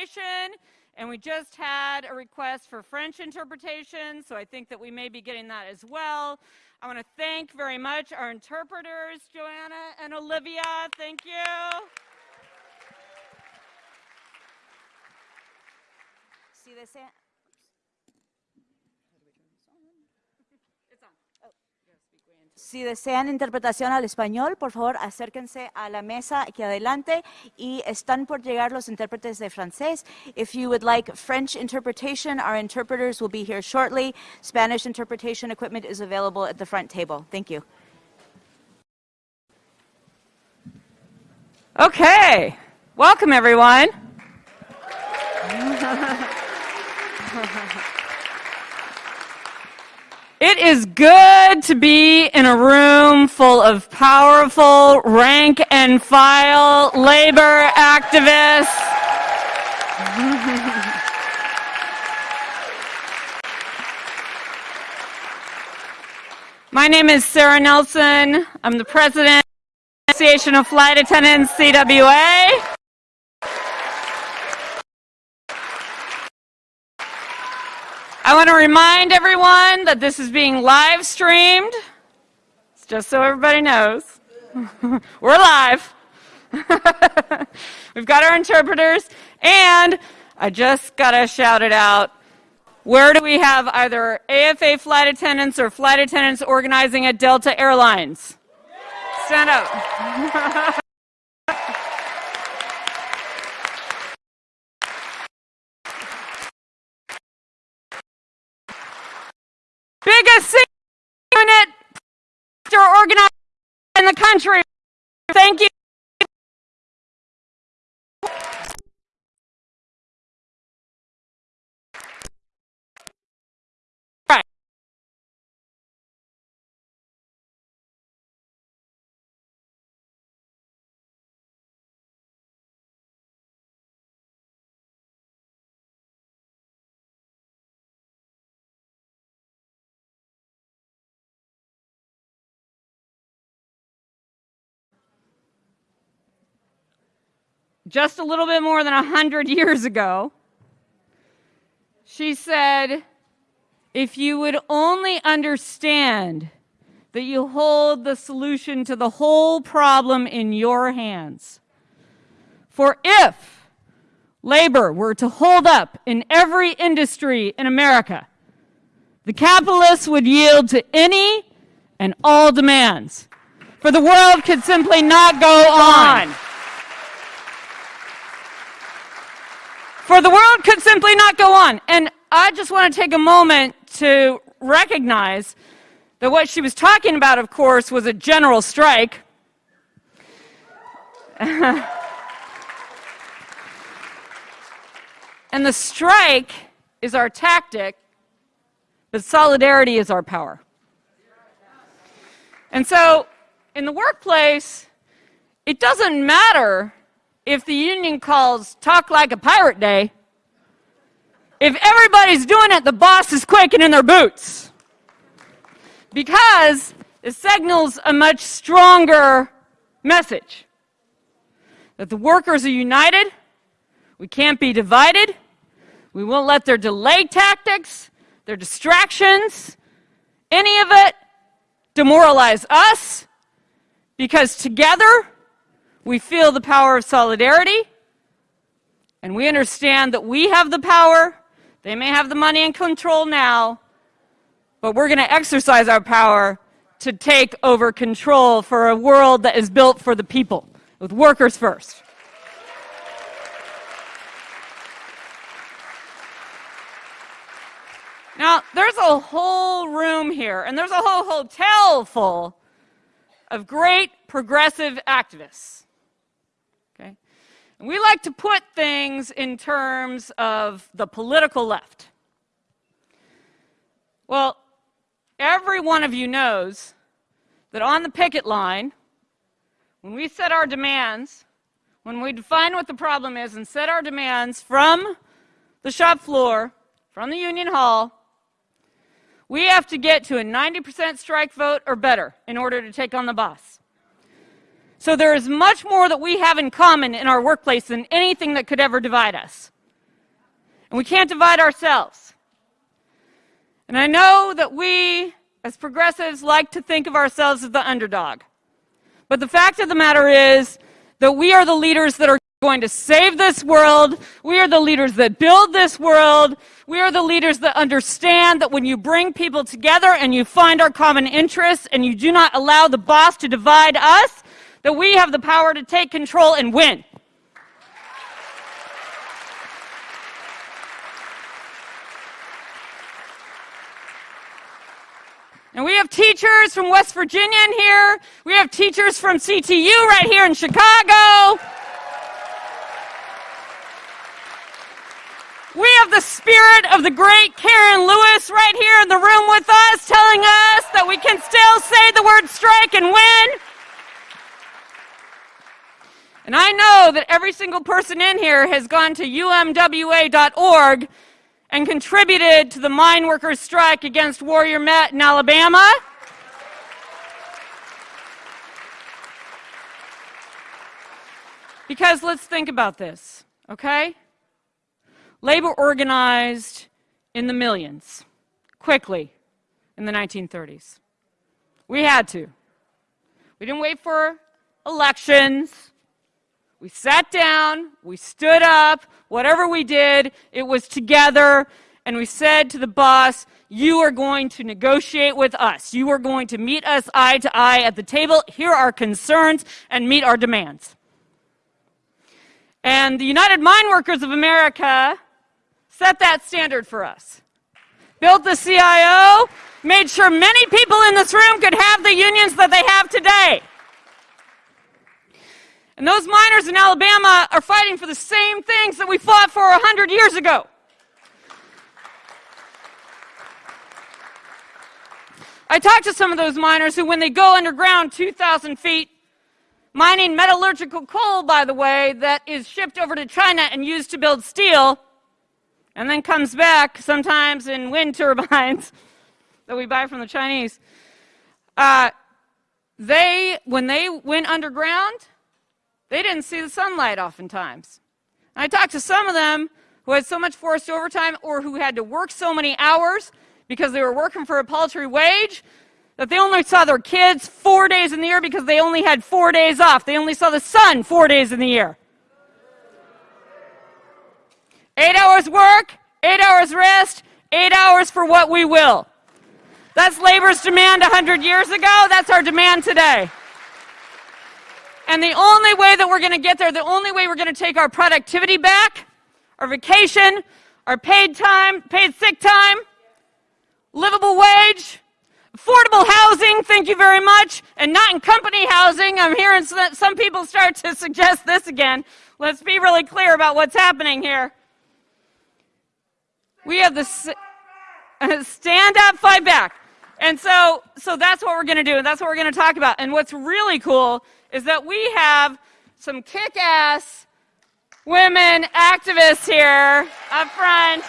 interpretation, and we just had a request for French interpretation, so I think that we may be getting that as well. I want to thank very much our interpreters, Joanna and Olivia. Thank you. Si desea, Si desean interpretación al español, por favor acérquense a la mesa aquí adelante y están por llegar los intérpretes de francés. If you would like French interpretation, our interpreters will be here shortly. Spanish interpretation equipment is available at the front table. Thank you. Okay, welcome everyone. It is good to be in a room full of powerful rank and file labor activists. My name is Sarah Nelson. I'm the president of the Association of Flight Attendants, CWA. I want to remind everyone that this is being live streamed. It's just so everybody knows. We're live. We've got our interpreters, and I just got to shout it out. Where do we have either AFA flight attendants or flight attendants organizing at Delta Airlines? Stand up. biggest unit organized in the country. Thank you. Just a little bit more than 100 years ago, she said, if you would only understand that you hold the solution to the whole problem in your hands. For if labor were to hold up in every industry in America, the capitalists would yield to any and all demands. For the world could simply not go on. For the world could simply not go on. And I just want to take a moment to recognize that what she was talking about, of course, was a general strike. and the strike is our tactic, but solidarity is our power. And so, in the workplace, it doesn't matter if the union calls talk like a pirate day, if everybody's doing it, the boss is quaking in their boots. Because it signals a much stronger message that the workers are united, we can't be divided, we won't let their delay tactics, their distractions, any of it demoralize us, because together we feel the power of solidarity, and we understand that we have the power. They may have the money and control now, but we're going to exercise our power to take over control for a world that is built for the people, with workers first. Now, there's a whole room here, and there's a whole hotel full of great progressive activists. And we like to put things in terms of the political left. Well, every one of you knows that on the picket line, when we set our demands, when we define what the problem is and set our demands from the shop floor, from the union hall, we have to get to a 90% strike vote or better in order to take on the boss. So there is much more that we have in common in our workplace than anything that could ever divide us. And we can't divide ourselves. And I know that we, as progressives, like to think of ourselves as the underdog. But the fact of the matter is that we are the leaders that are going to save this world. We are the leaders that build this world. We are the leaders that understand that when you bring people together and you find our common interests and you do not allow the boss to divide us, that we have the power to take control and win. And we have teachers from West Virginia in here. We have teachers from CTU right here in Chicago. We have the spirit of the great Karen Lewis right here in the room with us, telling us that we can still say the word strike and win. And I know that every single person in here has gone to umwa.org and contributed to the mine workers' strike against Warrior Met in Alabama. Because let's think about this, okay? Labor organized in the millions, quickly, in the 1930s. We had to. We didn't wait for elections. We sat down, we stood up, whatever we did, it was together, and we said to the boss, You are going to negotiate with us. You are going to meet us eye to eye at the table, hear our concerns, and meet our demands. And the United Mine Workers of America set that standard for us. Built the CIO, made sure many people in this room could have the unions that they have today. And those miners in Alabama are fighting for the same things that we fought for 100 years ago. I talked to some of those miners who, when they go underground 2,000 feet, mining metallurgical coal, by the way, that is shipped over to China and used to build steel, and then comes back sometimes in wind turbines that we buy from the Chinese. Uh, they, when they went underground, they didn't see the sunlight oftentimes. And I talked to some of them who had so much forced overtime or who had to work so many hours because they were working for a paltry wage that they only saw their kids four days in the year because they only had four days off. They only saw the sun four days in the year. Eight hours work, eight hours rest, eight hours for what we will. That's labor's demand 100 years ago. That's our demand today. And the only way that we're going to get there, the only way we're going to take our productivity back, our vacation, our paid time, paid sick time, livable wage, affordable housing, thank you very much, and not in company housing. I'm hearing some people start to suggest this again. Let's be really clear about what's happening here. We have the stand up, fight back. And so, so that's what we're going to do, and that's what we're going to talk about. And what's really cool is that we have some kick ass women activists here up front.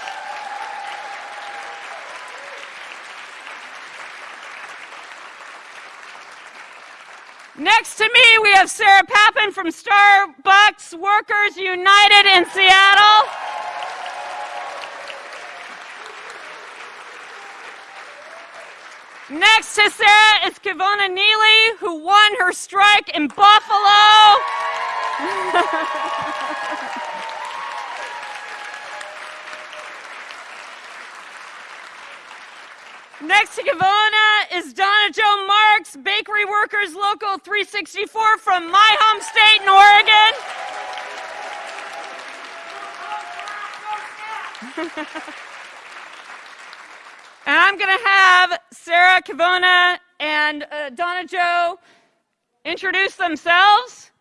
Next to me, we have Sarah Pappen from Starbucks Workers United in Seattle. Next to Sarah is Kivona Neely, who won her strike in Buffalo. Next to Kivona is Donna Joe Marks, Bakery Workers Local 364 from my home state in Oregon. And I'm going to have Sarah Kivona and uh, Donna Joe introduce themselves,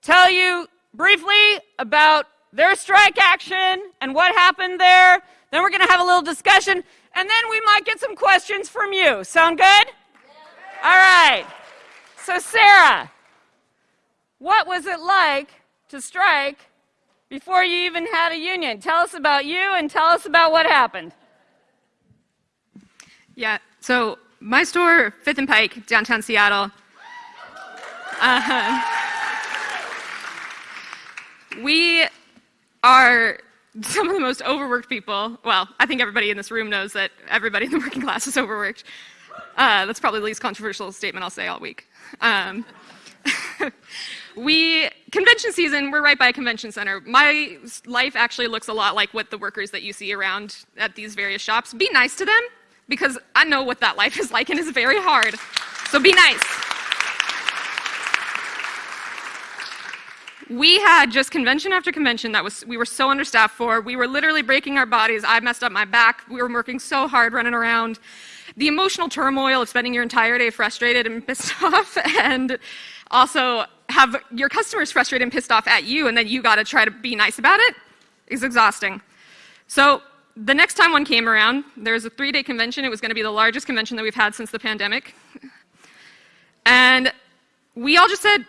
tell you briefly about their strike action and what happened there. Then we're going to have a little discussion, and then we might get some questions from you. Sound good? All right. So, Sarah, what was it like to strike before you even had a union? Tell us about you and tell us about what happened. Yeah, so my store, Fifth and Pike, downtown Seattle. Uh, we are some of the most overworked people. Well, I think everybody in this room knows that everybody in the working class is overworked. Uh, that's probably the least controversial statement I'll say all week. Um, we convention season we're right by a convention center my life actually looks a lot like what the workers that you see around at these various shops be nice to them because i know what that life is like and it's very hard. So be nice. We had just convention after convention that was we were so understaffed for. We were literally breaking our bodies. I messed up my back. We were working so hard running around. The emotional turmoil of spending your entire day frustrated and pissed off and also have your customers frustrated and pissed off at you and then you got to try to be nice about it is exhausting. So the next time one came around, there was a three-day convention. It was going to be the largest convention that we've had since the pandemic. And we all just said,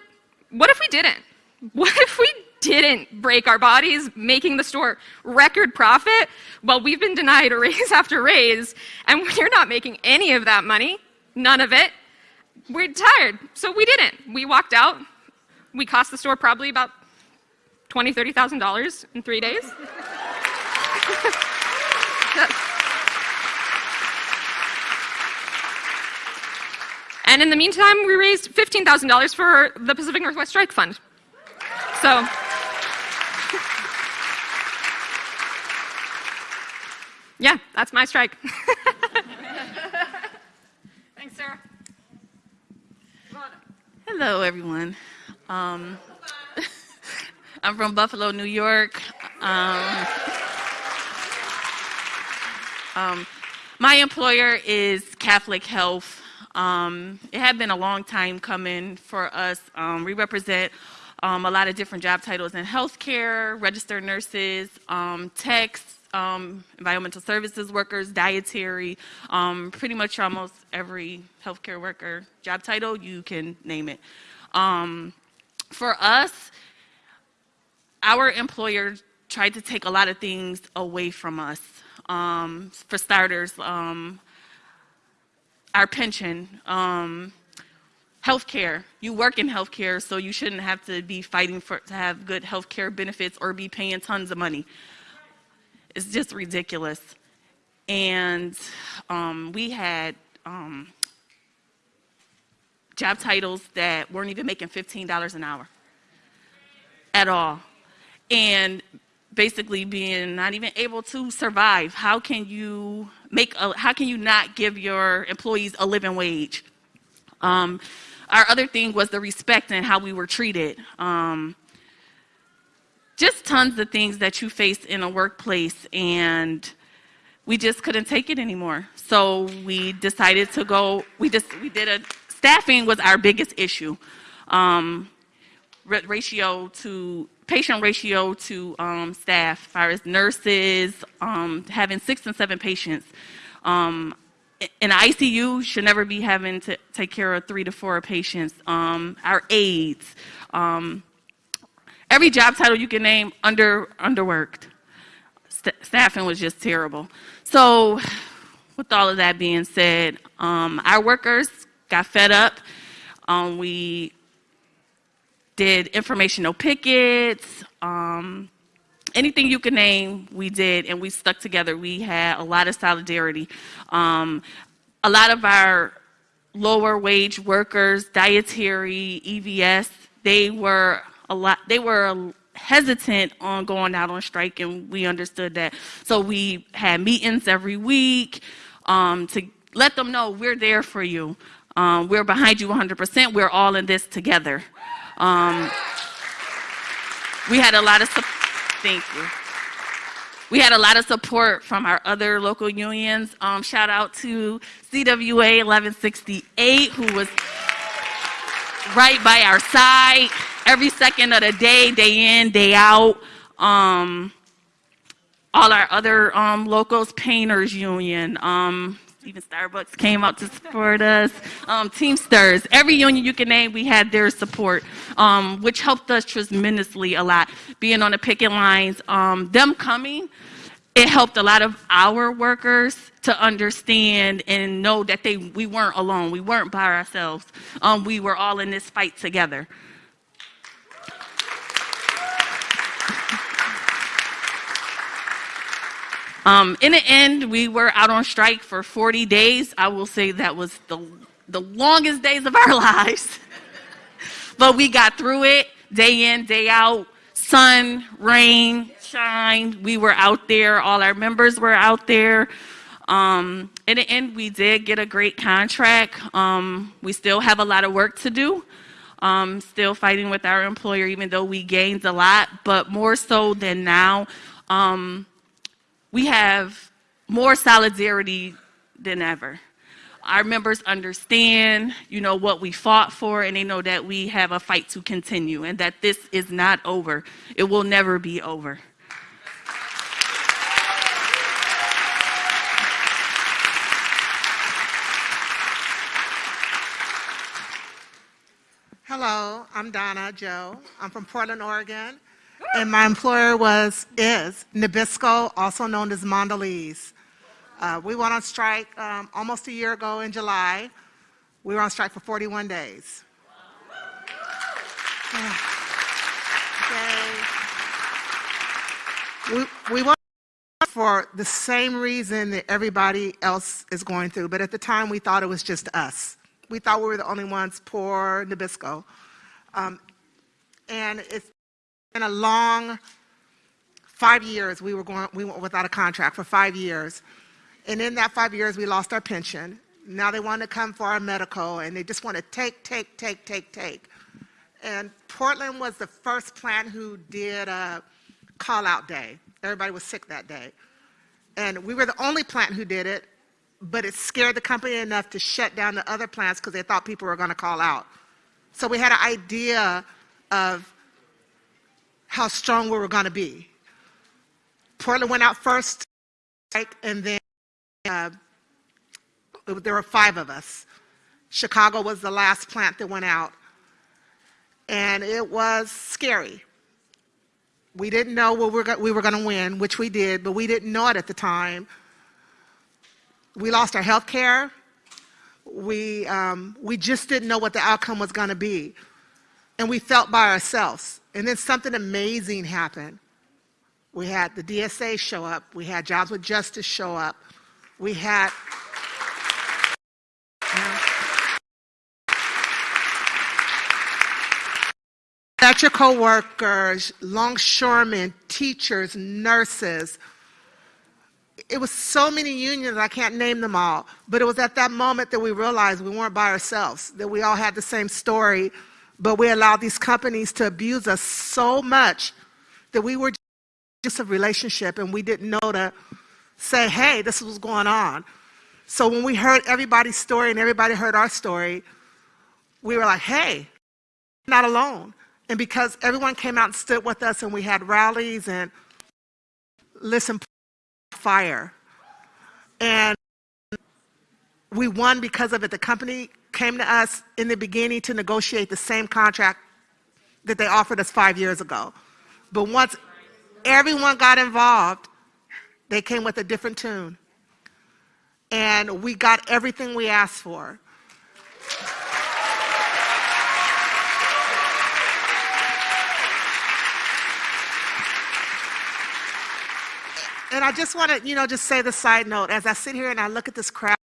what if we didn't? What if we didn't break our bodies making the store record profit? Well, we've been denied a raise after raise, and we're not making any of that money, none of it. We're tired, so we didn't. We walked out. We cost the store probably about twenty, thirty thousand dollars in three days. and in the meantime, we raised fifteen thousand dollars for the Pacific Northwest Strike Fund. So. yeah, that's my strike. Thanks, Sarah. Hello, everyone. Um, I'm from Buffalo, New York. Um, um, my employer is Catholic Health. Um, it had been a long time coming for us. Um, we represent um, a lot of different job titles in healthcare, registered nurses, techs, um, environmental services workers, dietary, um, pretty much almost every healthcare worker job title, you can name it. Um, for us, our employer tried to take a lot of things away from us. Um, for starters, um, our pension, um, healthcare. You work in healthcare, so you shouldn't have to be fighting for to have good healthcare benefits or be paying tons of money. It's just ridiculous. And um, we had um, job titles that weren't even making $15 an hour at all. And basically being not even able to survive. How can you make a, how can you not give your employees a living wage? Um, our other thing was the respect and how we were treated. Um, just tons of things that you face in a workplace and we just couldn't take it anymore. So we decided to go, we just, we did a, staffing was our biggest issue. Um, ratio to, patient ratio to um, staff, as far as nurses, um, having six and seven patients. Um, in ICU should never be having to take care of three to four patients. Um, our aides, um, every job title you can name under underworked. St staffing was just terrible. So, with all of that being said, um, our workers got fed up. We did informational pickets. Um, anything you can name, we did, and we stuck together. We had a lot of solidarity. Um, a lot of our lower wage workers, dietary, EVS, they were a lot, they were hesitant on going out on strike, and we understood that. So we had meetings every week um, to let them know we're there for you. Um, we're behind you 100%. We're all in this together. Um, we had a lot of support. Thank you. We had a lot of support from our other local unions. Um, shout out to CWA 1168, who was right by our side every second of the day, day in, day out. Um, all our other um, locals, Painters Union, um, even Starbucks came out to support us. Um, Teamsters, every union you can name, we had their support, um, which helped us tremendously a lot. Being on the picket lines, um, them coming it helped a lot of our workers to understand and know that they we weren't alone. We weren't by ourselves. Um, we were all in this fight together. Um, in the end, we were out on strike for 40 days. I will say that was the, the longest days of our lives. but we got through it day in, day out, sun, rain, shine. We were out there. All our members were out there. Um, in the end, we did get a great contract. Um, we still have a lot of work to do. Um, still fighting with our employer, even though we gained a lot, but more so than now, um, we have more solidarity than ever. Our members understand, you know, what we fought for, and they know that we have a fight to continue and that this is not over. It will never be over. Hello, I'm Donna Joe. I'm from Portland, Oregon, and my employer was is Nabisco, also known as Mondelez. Uh, we went on strike um, almost a year ago in July. We were on strike for 41 days. Okay. We, we went for the same reason that everybody else is going through, but at the time we thought it was just us. We thought we were the only ones poor Nabisco. Um, and it's been a long five years we were going we went without a contract for five years. And in that five years we lost our pension. Now they want to come for our medical and they just want to take, take, take, take, take. And Portland was the first plant who did a call out day. Everybody was sick that day. And we were the only plant who did it, but it scared the company enough to shut down the other plants because they thought people were going to call out. So we had an idea of how strong we were going to be. Portland went out first, and then uh, there were five of us. Chicago was the last plant that went out. And it was scary. We didn't know we were, we were going to win, which we did, but we didn't know it at the time. We lost our health care. We, um, we just didn't know what the outcome was going to be. And we felt by ourselves. And then something amazing happened. We had the DSA show up. We had Jobs with Justice show up. We had. electrical workers, longshoremen, teachers, nurses. It was so many unions, I can't name them all. But it was at that moment that we realized we weren't by ourselves, that we all had the same story, but we allowed these companies to abuse us so much that we were just a relationship and we didn't know to say, hey, this is what's going on. So when we heard everybody's story and everybody heard our story, we were like, hey, not alone. And because everyone came out and stood with us and we had rallies and listen fire. And we won because of it. The company came to us in the beginning to negotiate the same contract that they offered us five years ago. But once everyone got involved, they came with a different tune. And we got everything we asked for. And I just want to, you know, just say the side note. As I sit here and I look at this crowd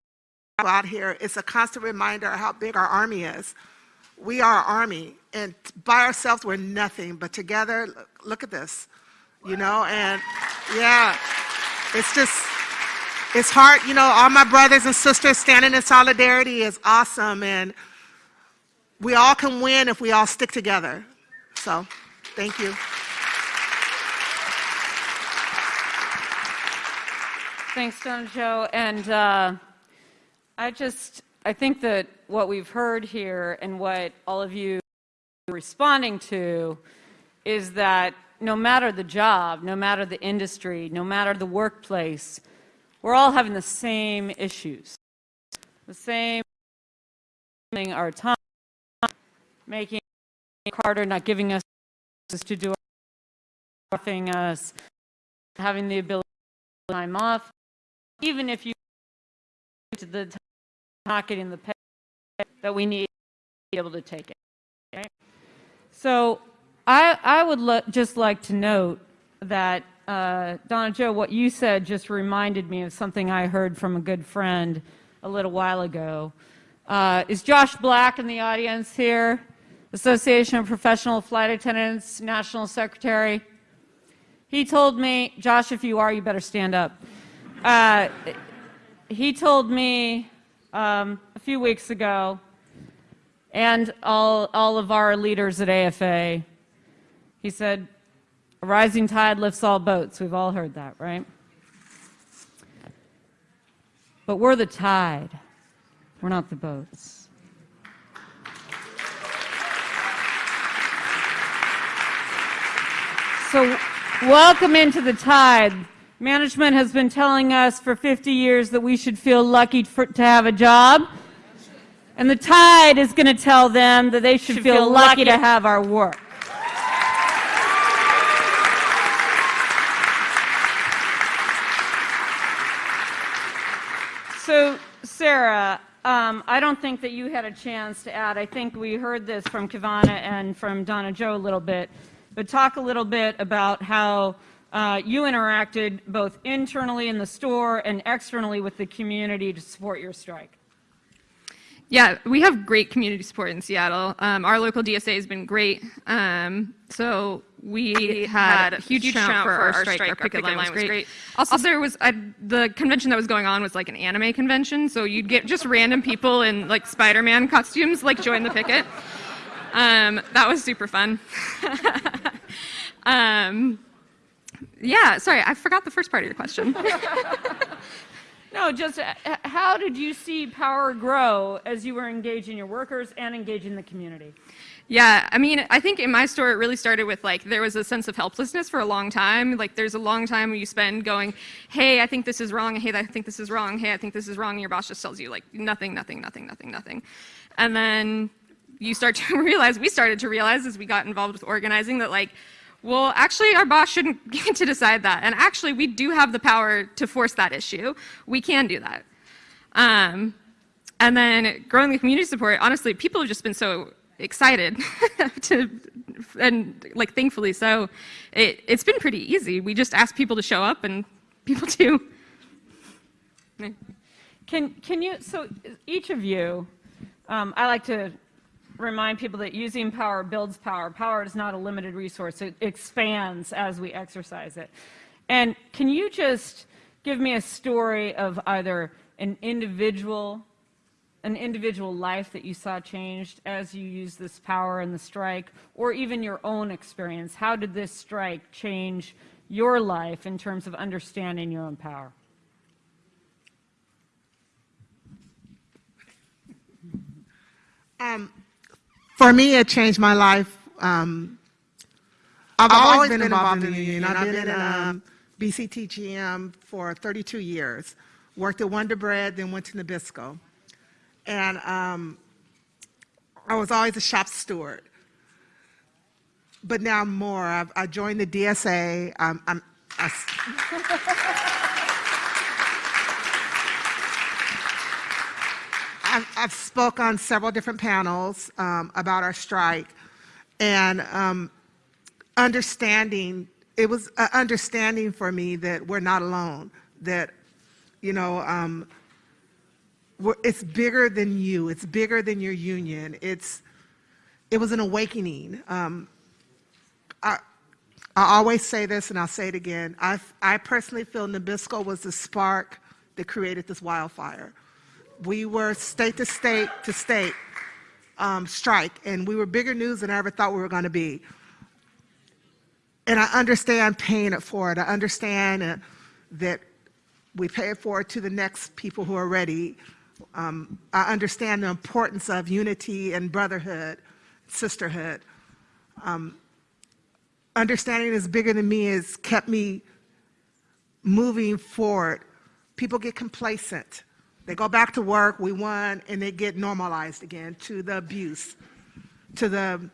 out here, it's a constant reminder of how big our army is. We are our army, and by ourselves, we're nothing, but together, look, look at this, you know, and yeah, it's just, it's hard, you know, all my brothers and sisters standing in solidarity is awesome, and we all can win if we all stick together. So, thank you. Thanks, Donna Joe. And uh, I just, I think that what we've heard here and what all of you are responding to is that no matter the job, no matter the industry, no matter the workplace, we're all having the same issues. The same thing our time, making it harder, not giving us to do our thing us, having the ability to time off, even if you the not getting the pay that we need to be able to take it. Okay? So I, I would just like to note that, uh, Donna Joe, what you said just reminded me of something I heard from a good friend a little while ago. Uh, is Josh Black in the audience here? Association of Professional Flight Attendants, National Secretary. He told me, Josh, if you are, you better stand up. Uh, he told me um, a few weeks ago, and all, all of our leaders at AFA, he said, a rising tide lifts all boats. We've all heard that, right? But we're the tide. We're not the boats. So, welcome into the tide. Management has been telling us for 50 years that we should feel lucky for, to have a job. And the tide is going to tell them that they should, feel, lucky to have our work. So, Sarah, um, I don't think that you had a chance to add. I think we heard this from Kivana and from Donna Joe a little bit. But talk a little bit about how uh, you interacted both internally in the store and externally with the community to support your strike. Yeah, we have great community support in Seattle. Um, our local DSA has been great. Um, so we had, a huge, turnout for, our strike. Our picket, line, was great. Also, there was a, the convention that was going on was like an anime convention, so you'd get just random people in like Spider-Man costumes like join the picket. Um, that was super fun. yeah, sorry, I forgot the first part of your question. No, just uh, how did you see power grow as you were engaging your workers and engaging the community? Yeah, I mean, I think in my store it really started with like there was a sense of helplessness for a long time. Like there's a long time you spend going, "Hey, I think this is wrong. Hey, I think this is wrong. Hey, I think this is wrong." And your boss just tells you like nothing, nothing, nothing, nothing, nothing. And then you start to realize, we started to realize as we got involved with organizing that like well, actually, our boss shouldn't get to decide that. And actually, we do have the power to force that issue. We can do that. Um, and then growing the community support, honestly, people have just been so excited to, and like thankfully so, it, it's been pretty easy. We just ask people to show up and people do. Can, can you, so each of you, um, I like to remind people that using power builds power. Power is not a limited resource. It expands as we exercise it. And can you just give me a story of either an individual an individual life that you saw changed as you used this power in the strike, or even your own experience? How did this strike change your life in terms of understanding your own power? Um, for me, it changed my life. Um, I've, I've, always, been, involved in the union. I've been in um, BCTGM for 32 years. Worked at Wonder Bread, then went to Nabisco. And um, I was always a shop steward. But now more. I've, I joined the DSA. Um, I'm, I, I've, I've spoke on several different panels um, about our strike and um, understanding, it was an understanding for me that we're not alone, that, you know, um, it's bigger than you, it's bigger than your union. It's, it was an awakening. Um, I, I always say this and I'll say it again. I, I personally feel Nabisco was the spark that created this wildfire we were state to state to state um, strike, and we were bigger news than I ever thought we were going to be. And I understand paying it forward. I understand uh, that we pay it forward to the next people who are ready. Um, I understand the importance of unity and brotherhood, sisterhood. Um, understanding is bigger than me has kept me moving forward. People get complacent. They go back to work, we won, and they get normalized again to the abuse, to the,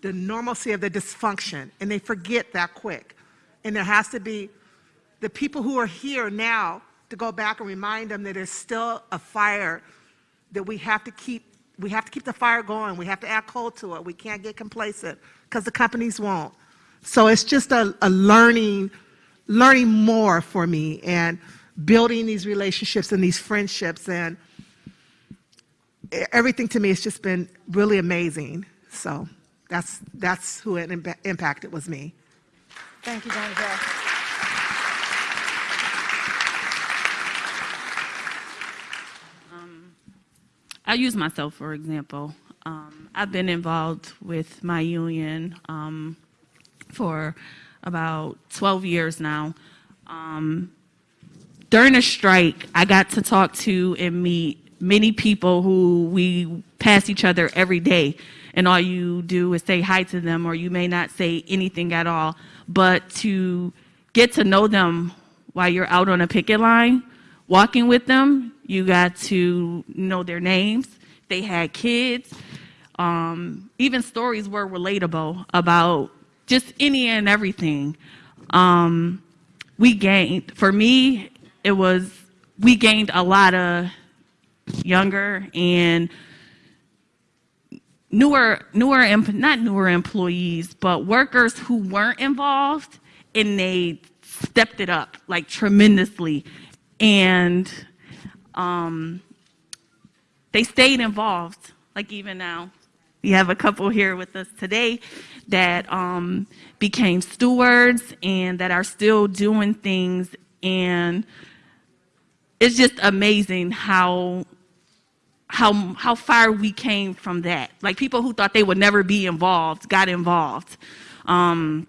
the normalcy of the dysfunction, and they forget that quick. And there has to be the people who are here now to go back and remind them that there's still a fire that we have to keep we have to keep the fire going. We have to add coal to it. We can't get complacent because the companies won't. So it's just a, a learning, learning more for me and building these relationships and these friendships and everything to me has just been really amazing. So that's that's who it impa- impacted was me. Thank you, Jennifer. I use myself for example. Um, I've been involved with my union um, for about 12 years now. Um, during a strike, I got to talk to and meet many people who we pass each other every day, and all you do is say hi to them, or you may not say anything at all. But to get to know them while you're out on a picket line, walking with them, you got to know their names. They had kids. Um, even stories were relatable about just any and everything. Um, we gained, for me, it was, we gained a lot of younger and newer, newer, not newer employees, but workers who weren't involved and they stepped it up like tremendously. And um, they stayed involved, like even now. We have a couple here with us today that um, became stewards and that are still doing things. And it's just amazing how how how far we came from that. Like people who thought they would never be involved got involved. Um,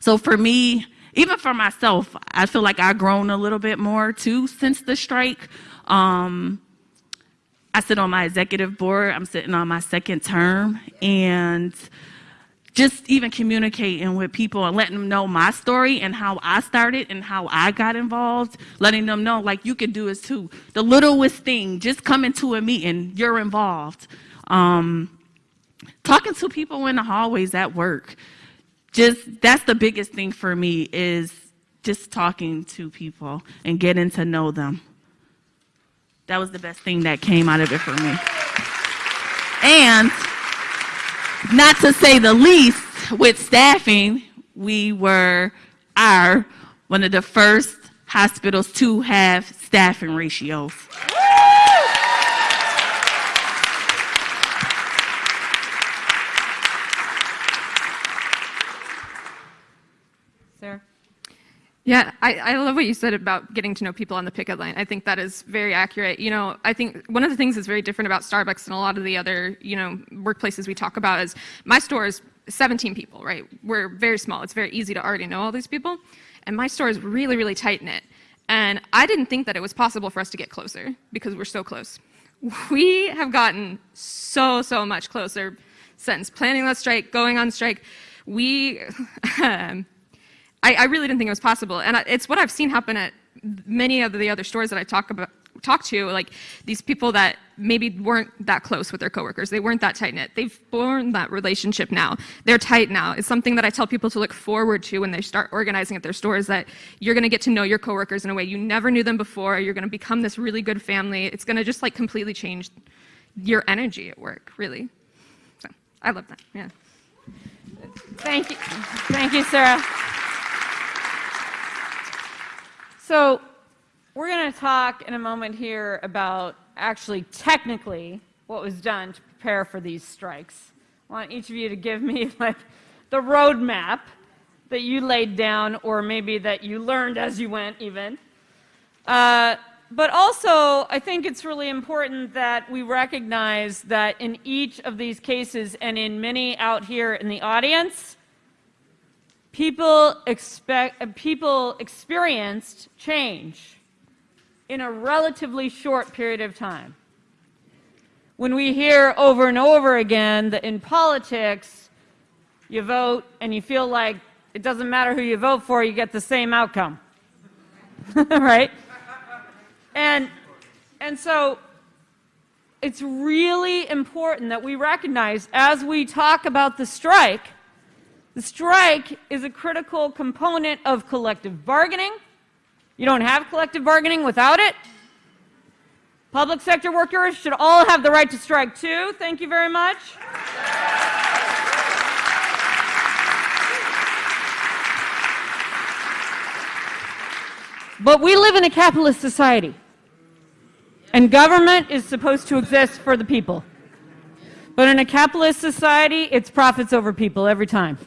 so for me, even for myself, I feel like I've grown a little bit more too since the strike. Um, I sit on my executive board. I'm sitting on my second term, and just even communicating with people and letting them know my story and how I started and how I got involved, letting them know like you can do this too. The littlest thing, just coming to a meeting, you're involved. Um, talking to people in the hallways at work, just that's the biggest thing for me is just talking to people and getting to know them. That was the best thing that came out of it for me. And not to say the least, with staffing, we were are one of the first hospitals to have staffing ratios. Sarah? Yeah, I, I love what you said about getting to know people on the picket line. I think that is very accurate. You know, I think one of the things that's very different about Starbucks and a lot of the other, you know, workplaces we talk about is my store is 17 people, right? We're very small. It's very easy to already know all these people. And my store is really, really tight knit. And I didn't think that it was possible for us to get closer because we're so close. We have gotten so, so much closer since planning that strike, going on strike. We, um, I, I really didn't think it was possible. And it's what I've seen happen at many of the other stores that I talk about, talk to, like these people that maybe weren't that close with their coworkers. They weren't that tight knit. They've formed that relationship now. They're tight now. It's something that I tell people to look forward to when they start organizing at their stores that you're going to get to know your coworkers in a way you never knew them before. You're going to become this really good family. It's going to just like completely change your energy at work, really. So I love that. Yeah. Thank you. Thank you, Sarah. So, we're going to talk in a moment here about actually technically what was done to prepare for these strikes. I want each of you to give me like the roadmap that you laid down, or maybe that you learned as you went, even. Uh, but also, I think it's really important that we recognize that in each of these cases, and in many out here in the audience, people expect uh, people experienced change in a relatively short period of time. When we hear over and over again that in politics, you vote and you feel like it doesn't matter who you vote for, you get the same outcome. right? And and so it's really important that we recognize as we talk about the strike the strike is a critical component of collective bargaining. You don't have collective bargaining without it. Public sector workers should all have the right to strike too. Thank you very much. But we live in a capitalist society, and government is supposed to exist for the people. But in a capitalist society, it's profits over people every time.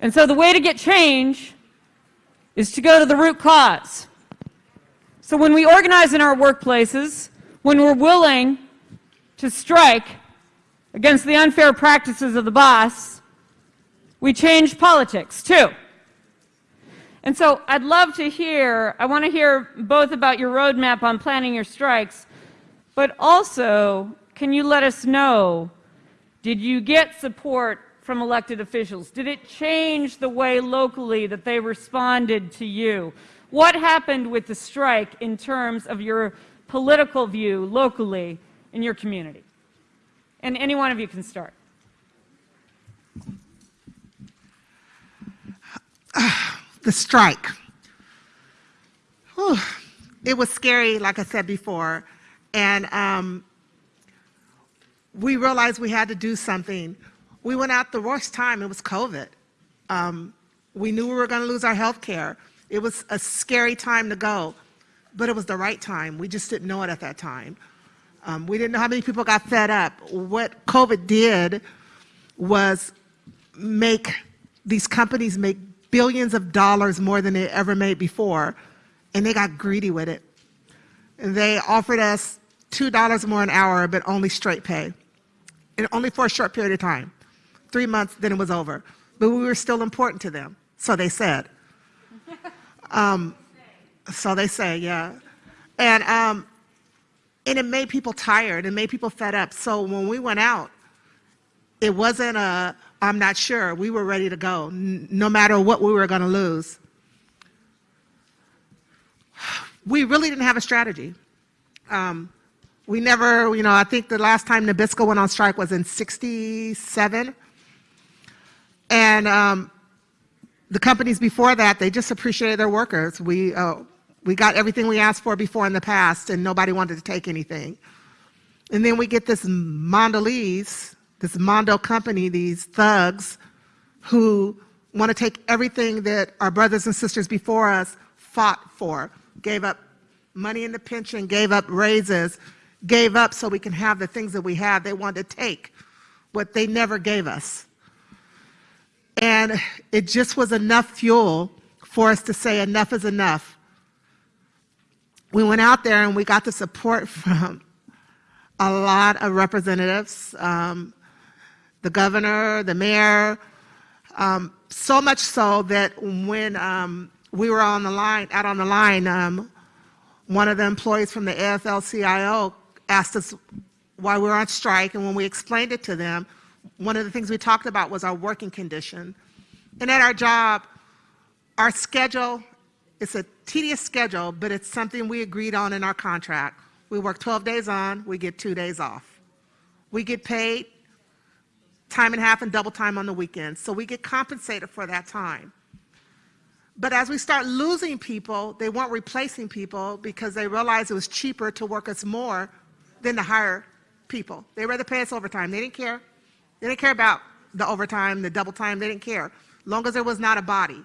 And so the way to get change is to go to the root cause. So when we organize in our workplaces, when we're willing to strike against the unfair practices of the boss, we change politics too. And so I'd love to hear, I want to hear both about your roadmap on planning your strikes, but also, can you let us know, did you get support from elected officials? Did it change the way locally that they responded to you? What happened with the strike in terms of your political view locally in your community? And any one of you can start. the strike. Whew. It was scary, like I said before, and um, we realized we had to do something. We went out the worst time, it was COVID. Um, we knew we were going to lose our health care. It was a scary time to go, but it was the right time. We just didn't know it at that time. Um, we didn't know how many people got fed up. What COVID did was make these companies make billions of dollars more than they ever made before, and they got greedy with it. And they offered us $2 more an hour, but only straight pay, and only for a short period of time. Three months, then it was over. But we were still important to them, so they said. Um, so they say, yeah. And, um, and it made people tired, it made people fed up. So when we went out, it wasn't a, I'm not sure. We were ready to go, no matter what we were going to lose. We really didn't have a strategy. Um, we never, you know, I think the last time Nabisco went on strike was in 67. And um, the companies before that, they just appreciated their workers. We, uh, we got everything we asked for before in the past, and nobody wanted to take anything. And then we get this Mondelez this Mondo company, these thugs who want to take everything that our brothers and sisters before us fought for, gave up money in the pension, gave up raises, gave up so we can have the things that we have. They wanted to take what they never gave us. And it just was enough fuel for us to say enough is enough. We went out there and we got the support from a lot of representatives, um, the governor, the mayor, um, so much so that when um, we were on the line, out on the line, um, one of the employees from the AFL-CIO asked us why we were on strike, and when we explained it to them, one of the things we talked about was our working condition. And at our job, our schedule, it's a tedious schedule, but it's something we agreed on in our contract. We work 12 days on, we get two days off. We get paid time and a half and double time on the weekends. So we get compensated for that time. But as we start losing people, they weren't replacing people because they realized it was cheaper to work us more than to hire people. They rather pay us overtime. They didn't care. They didn't care about the overtime, the double time. They didn't care, long as there was not a body.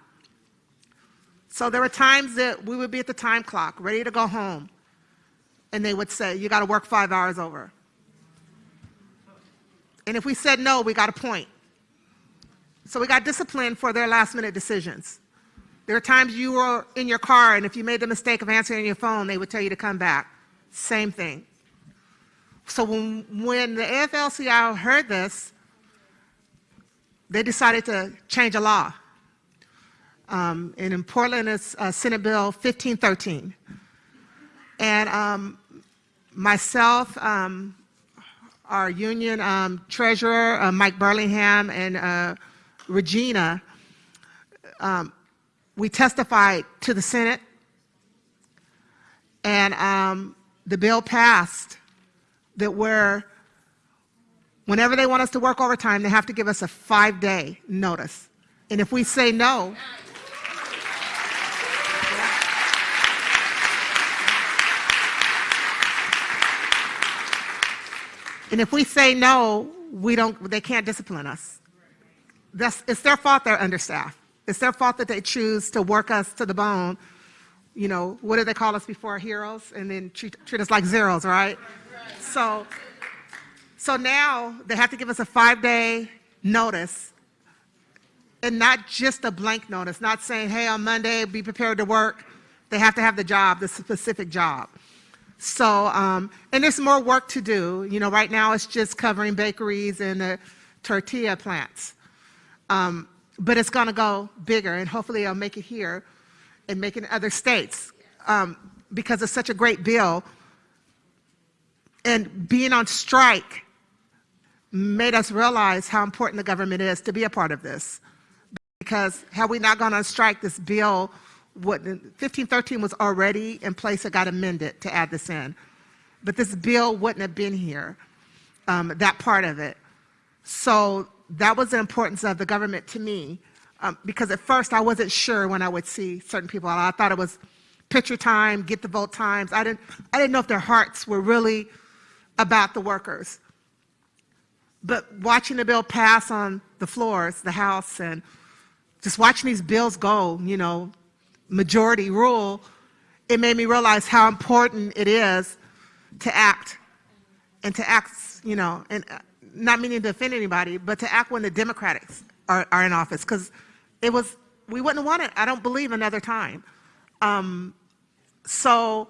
So there were times that we would be at the time clock, ready to go home, and they would say, you got to work five hours over. And if we said no, we got a point. So we got disciplined for their last minute decisions. There are times you were in your car and if you made the mistake of answering your phone, they would tell you to come back. Same thing. So when, when the AFL-CIO heard this, they decided to change a law. Um, and in Portland, it's uh, Senate Bill 1513. And um, myself, um, our union um, treasurer, uh, Mike Burlingham, and uh, Regina, um, we testified to the Senate, and um, the bill passed that we're, Whenever they want us to work overtime, they have to give us a five day notice. And if we say no, and if we say no, we don't, they can't discipline us. That's, it's their fault they're understaffed. It's their fault that they choose to work us to the bone. You know, what did they call us before? Heroes, and then treat, treat us like zeros, right? So so now they have to give us a five-day notice and not just a blank notice, not saying, hey, on Monday, be prepared to work. They have to have the job, the specific job. So, um, and there's more work to do. You know, right now it's just covering bakeries and the tortilla plants. Um, but it's going to go bigger, and hopefully I'll make it here and make it in other states um, because it's such a great bill. And being on strike made us realize how important the government is to be a part of this. Because had we not gone on strike, this bill, would, 1513 was already in place, it got amended to add this in. But this bill wouldn't have been here, um, that part of it. So that was the importance of the government to me. Um, because at first I wasn't sure when I would see certain people. I thought it was picture time, get the vote times. I didn't, I didn't know if their hearts were really about the workers. But watching the bill pass on the floors, the House, and just watching these bills go, you know, majority rule, it made me realize how important it is to act and to act, you know, and uh, not meaning to offend anybody, but to act when the Democrats are, are in office because it was, we wouldn't have it, I don't believe, another time. Um, so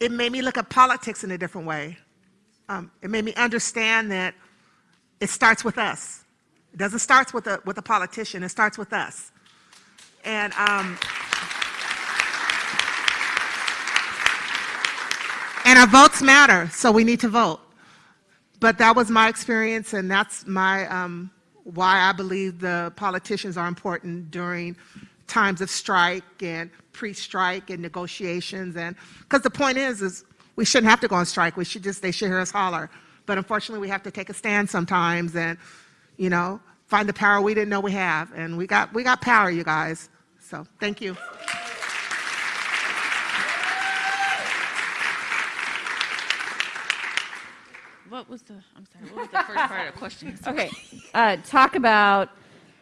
it made me look at politics in a different way. Um, it made me understand that it starts with us. It doesn't start with a, with a politician, it starts with us. And um, and our votes matter, so we need to vote. But that was my experience, and that's my um, why I believe the politicians are important during times of strike and pre-strike and negotiations. And because the point is, is we shouldn't have to go on strike. We should just they should hear us holler. But unfortunately, we have to take a stand sometimes, and you know, find the power we didn't know we have. And we got we got power, you guys. So thank you. What was the, I'm sorry, what was the first part of the question? Okay, uh, talk about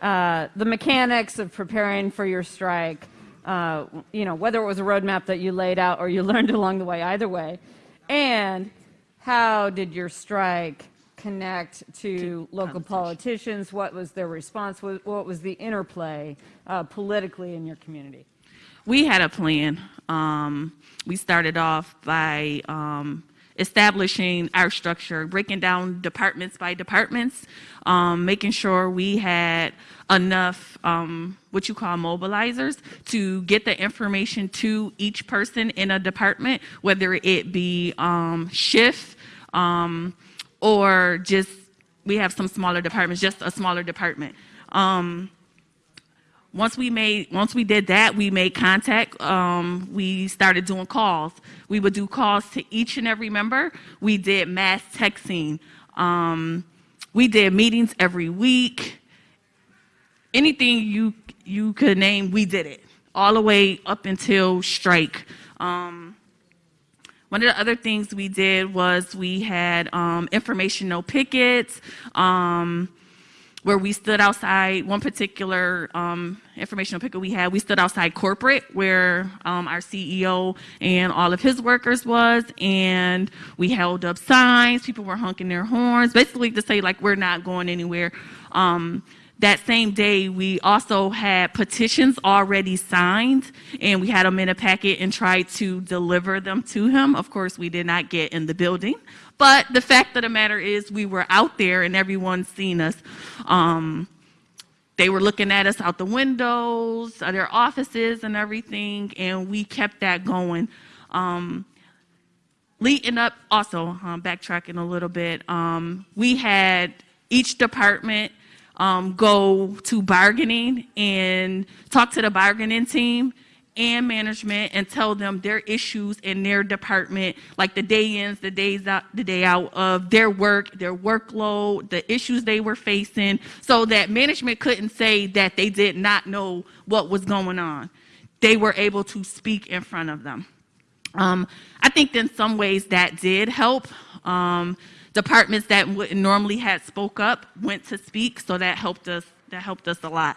uh, the mechanics of preparing for your strike. Uh, you know, whether it was a roadmap that you laid out or you learned along the way, either way, and how did your strike connect to local politicians? What was their response? What what was the interplay uh, politically in your community? We had a plan. Um, we started off by um, establishing our structure, breaking down departments by departments, um, making sure we had enough um, what you call mobilizers to get the information to each person in a department, whether it be um, shift um, or just we have some smaller departments, just a smaller department. Um, once we made, once we did that, we made contact. Um, we started doing calls. We would do calls to each and every member. We did mass texting. Um, we did meetings every week. Anything you you could name, we did it all the way up until strike. Um, one of the other things we did was we had um, informational pickets. Um, where we stood outside one particular um, informational picket we had, we stood outside corporate where um, our CEO and all of his workers was, and we held up signs. People were honking their horns, basically to say like we're not going anywhere. That same day, we also had petitions already signed, and we had them in a packet and tried to deliver them to him. Of course, we did not get in the building. But the fact of the matter is, we were out there and everyone's seen us. Um, they were looking at us out the windows, uh, their offices, and everything, and we kept that going. Um, leading up, also um, backtracking a little bit, um, we had each department um, go to bargaining and talk to the bargaining team and management and tell them their issues in their department, like the day ins, the days out, the day out of their work, their workload, the issues they were facing, so that management couldn't say that they did not know what was going on. They were able to speak in front of them. Um, I think in some ways that did help. Um, departments that wouldn't normally had spoke up went to speak, so that helped us. That helped us a lot.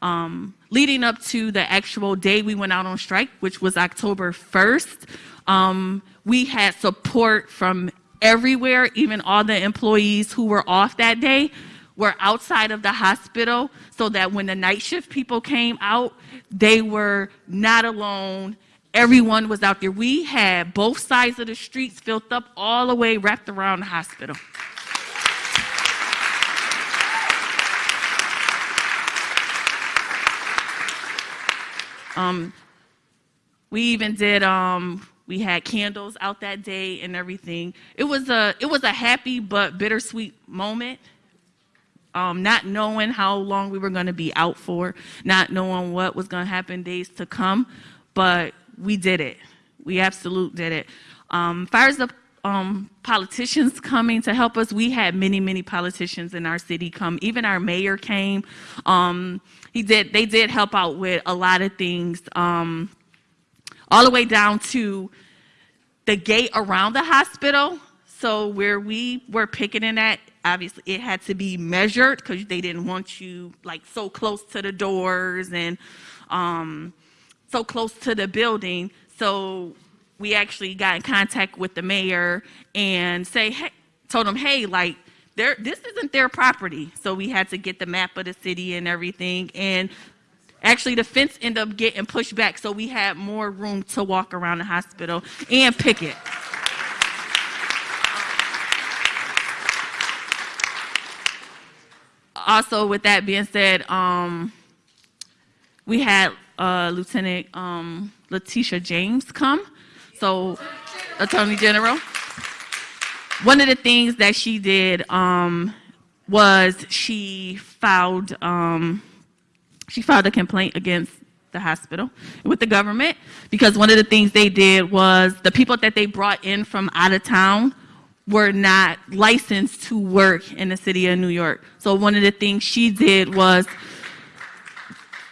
Um, leading up to the actual day we went out on strike, which was October 1st, um, we had support from everywhere, even all the employees who were off that day were outside of the hospital so that when the night shift people came out, they were not alone. Everyone was out there. We had both sides of the streets filled up all the way wrapped around the hospital. Um, we even did um, we had candles out that day and everything. It was a it was a happy but bittersweet moment. Um, not knowing how long we were going to be out for, not knowing what was going to happen days to come, but we did it. We absolutely did it. Um, far as the um, politicians coming to help us, we had many, many politicians in our city come. Even our mayor came. Um, he did. They did help out with a lot of things, um, all the way down to the gate around the hospital. So where we were picketing at, obviously it had to be measured because they didn't want you like so close to the doors and um, so close to the building. So we actually got in contact with the mayor and say, hey, told him, hey, like, this isn't their property. So we had to get the map of the city and everything. And actually, the fence ended up getting pushed back, so we had more room to walk around the hospital and picket. Also, with that being said, um, we had uh, Lieutenant um, Letitia James come. So, Attorney General. One of the things that she did um, was she filed um, she filed a complaint against the hospital with the government because one of the things they did was the people that they brought in from out of town were not licensed to work in the city of New York. So one of the things she did was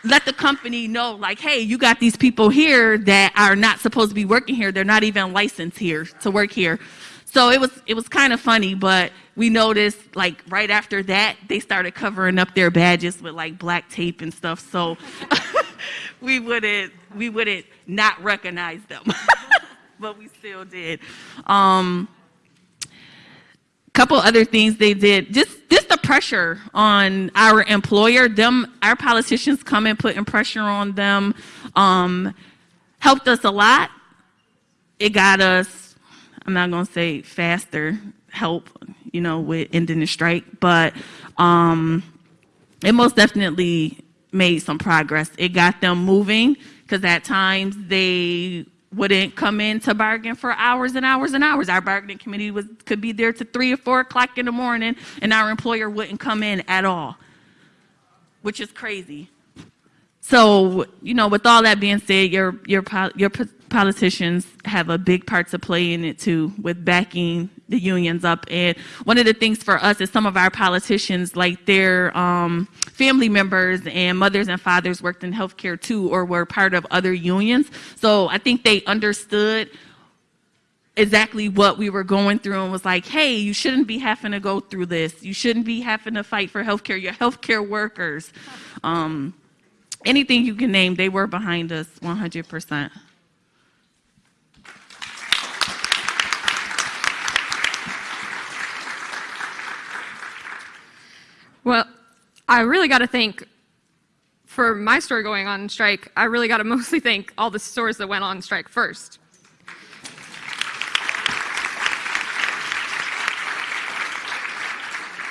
let the company know like, hey, you got these people here that are not supposed to be working here. They're not even licensed here to work here. So it was it was kind of funny, but we noticed like right after that they started covering up their badges with like black tape and stuff. So we wouldn't we wouldn't not recognize them, but we still did. Um, couple other things they did. Just just the pressure on our employer. Them our politicians coming putting pressure on them um, helped us a lot. It got us i'm not going to say faster help you know with ending the strike but um, it most definitely made some progress. It got them moving because at times they wouldn't come in to bargain for hours and hours and hours. Our bargaining committee was, could be there to three or four o'clock in the morning, and our employer wouldn't come in at all, which is crazy. So, you know, with all that being said, your, your, your politicians have a big part to play in it too, with backing the unions up. And one of the things for us is some of our politicians, like their um, family members and mothers and fathers worked in healthcare too, or were part of other unions. So I think they understood exactly what we were going through and was like, hey, you shouldn't be having to go through this. You shouldn't be having to fight for healthcare. Your healthcare workers. Um, anything you can name, they were behind us 100%. Well, I really got to thank, for my store going on strike, I really got to mostly thank all the stores that went on strike first.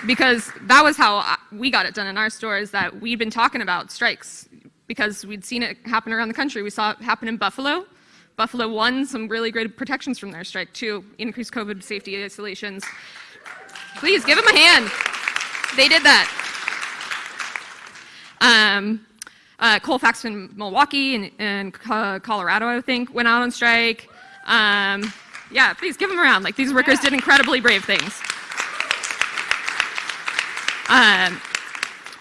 Because that was how uh, we got it done in our stores, that we'd been talking about strikes because we'd seen it happen around the country. We saw it happen in Buffalo. Buffalo won some really great protections from their strike too, increased COVID safety isolations. Please give them a hand. They did that. Um, uh, Colfax in Milwaukee and, and Colorado, I think, went out on strike. Um, yeah, please give them a round. Like these workers did incredibly brave things. Um,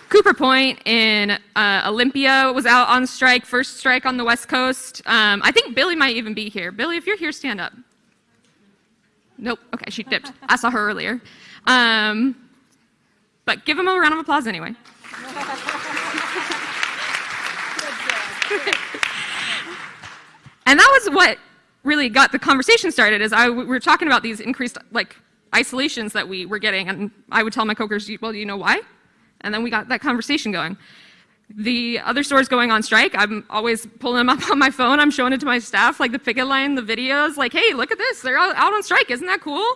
Cooper Point in uh, Olympia was out on strike, first strike on the West Coast. Um, I think Billy might even be here. Billy, if you're here, stand up. Nope. Okay, she dipped. I saw her earlier. Um, but give them a round of applause anyway. and that was what really got the conversation started. Is I we were talking about these increased like isolations that we were getting, and I would tell my coworkers, "Well, do you know why?" And then we got that conversation going. The other stores going on strike, I'm always pulling them up on my phone. I'm showing it to my staff, like the picket line, the videos, like, hey, look at this. They're out on strike. Isn't that cool?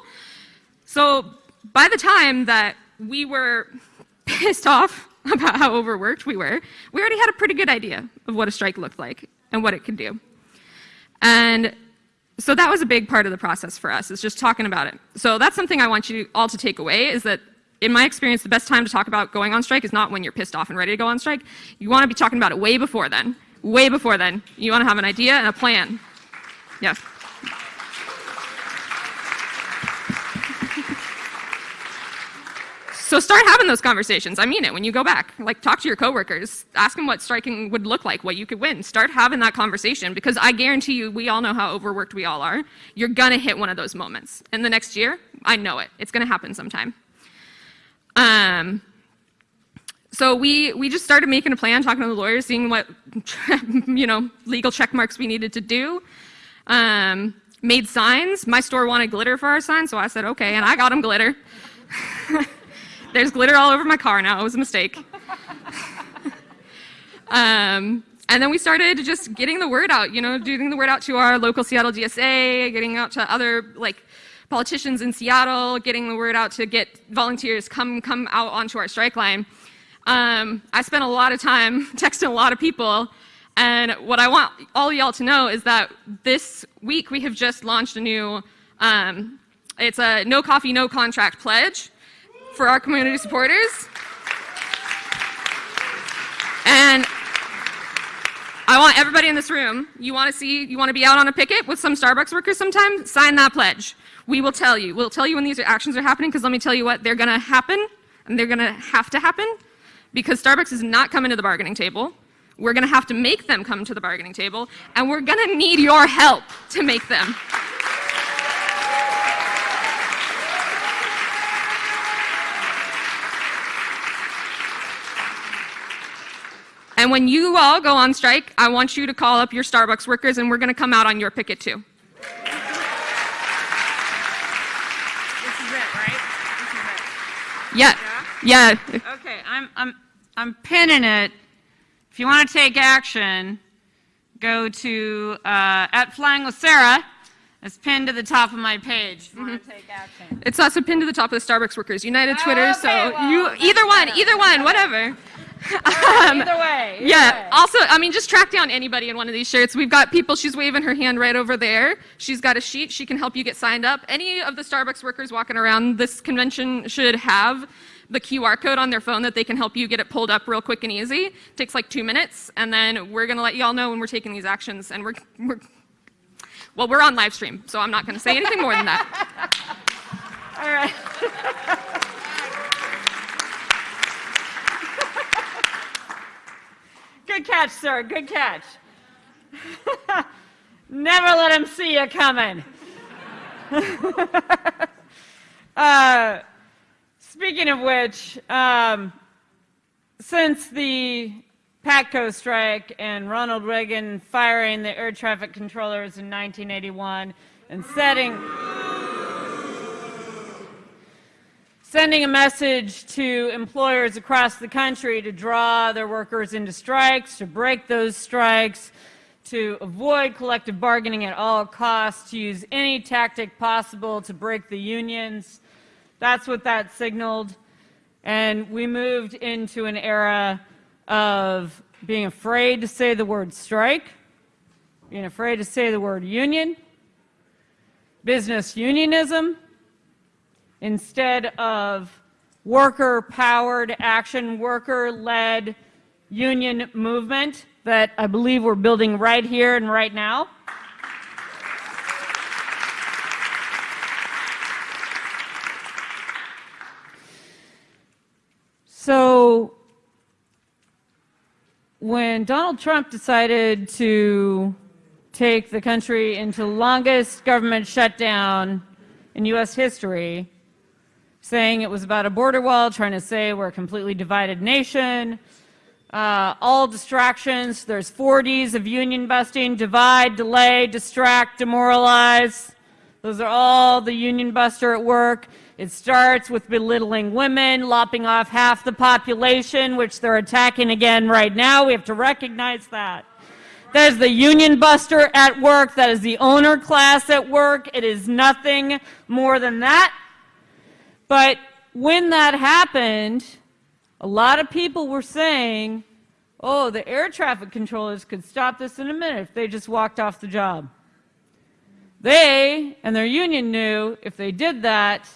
So by the time that we were pissed off about how overworked we were, we already had a pretty good idea of what a strike looked like and what it could do. And so that was a big part of the process for us, is just talking about it. So that's something I want you all to take away, is that in my experience, the best time to talk about going on strike is not when you're pissed off and ready to go on strike. You want to be talking about it way before then. Way before then. You want to have an idea and a plan. Yes. So start having those conversations. I mean it. When you go back, like talk to your coworkers, ask them what striking would look like, what you could win. Start having that conversation because I guarantee you, we all know how overworked we all are. You're gonna hit one of those moments. In the next year, I know it. It's gonna happen sometime. Um, so we, we just started making a plan, talking to the lawyers, seeing what you know legal check marks we needed to do. Um, made signs. My store wanted glitter for our sign, so I said, okay, and I got them glitter. There's glitter all over my car now. It was a mistake. um, and then we started just getting the word out, you know, getting the word out to our local Seattle DSA, getting out to other like politicians in Seattle, getting the word out to get volunteers come come out onto our strike line. Um, I spent a lot of time texting a lot of people, and what I want all y'all to know is that this week we have just launched a new. Um, it's a no coffee, no contract pledge for our community supporters. And I want everybody in this room, you want to see, you want to be out on a picket with some Starbucks workers sometime? Sign that pledge. We will tell you. We'll tell you when these actions are happening because let me tell you what, they're going to happen and they're going to have to happen because Starbucks is not coming to the bargaining table. We're going to have to make them come to the bargaining table and we're going to need your help to make them. And when you all go on strike, I want you to call up your Starbucks workers and we're going to come out on your picket too. This is it, right? This is Yeah. Yeah. Okay, I'm, I'm, I'm pinning it. If you want to take action, go to uh, at Flying with Sarah. It's pinned to the top of my page. If you want to take action. It's also pinned to the top of the Starbucks Workers United Oh, Twitter, okay, so well, you either one, either one, whatever. Um, either way. either Yeah. way. Also, I mean, just track down anybody in one of these shirts. We've got people. She's waving her hand right over there. She's got a sheet. She can help you get signed up. Any of the Starbucks workers walking around this convention should have the QR code on their phone that they can help you get it pulled up real quick and easy. takes like two minutes, and then we're gonna let you all know when we're taking these actions. And we're, we're well, we're on live stream, so I'm not gonna say anything more than that. All right. Good catch, sir. Good catch. Never let him see you coming. uh, speaking of which, um, since the PATCO strike and Ronald Reagan firing the air traffic controllers in 1981 and setting sending a message to employers across the country to draw their workers into strikes, to break those strikes, to avoid collective bargaining at all costs, to use any tactic possible to break the unions. That's what that signaled. And we moved into an era of being afraid to say the word strike, being afraid to say the word union, business unionism, instead of worker powered action, worker led union movement that I believe we're building right here and right now. So, when Donald Trump decided to take the country into longest government shutdown in U.S. history, saying it was about a border wall, trying to say we're a completely divided nation. Uh, all distractions. There's 4Ds of union busting divide, delay, distract, demoralize. Those are all the union buster at work. It starts with belittling women, lopping off half the population, which they're attacking again right now. We have to recognize that. That is the union buster at work. That is the owner class at work. It is nothing more than that. But when that happened, a lot of people were saying, oh, the air traffic controllers could stop this in a minute if they just walked off the job. They and their union knew if they did that,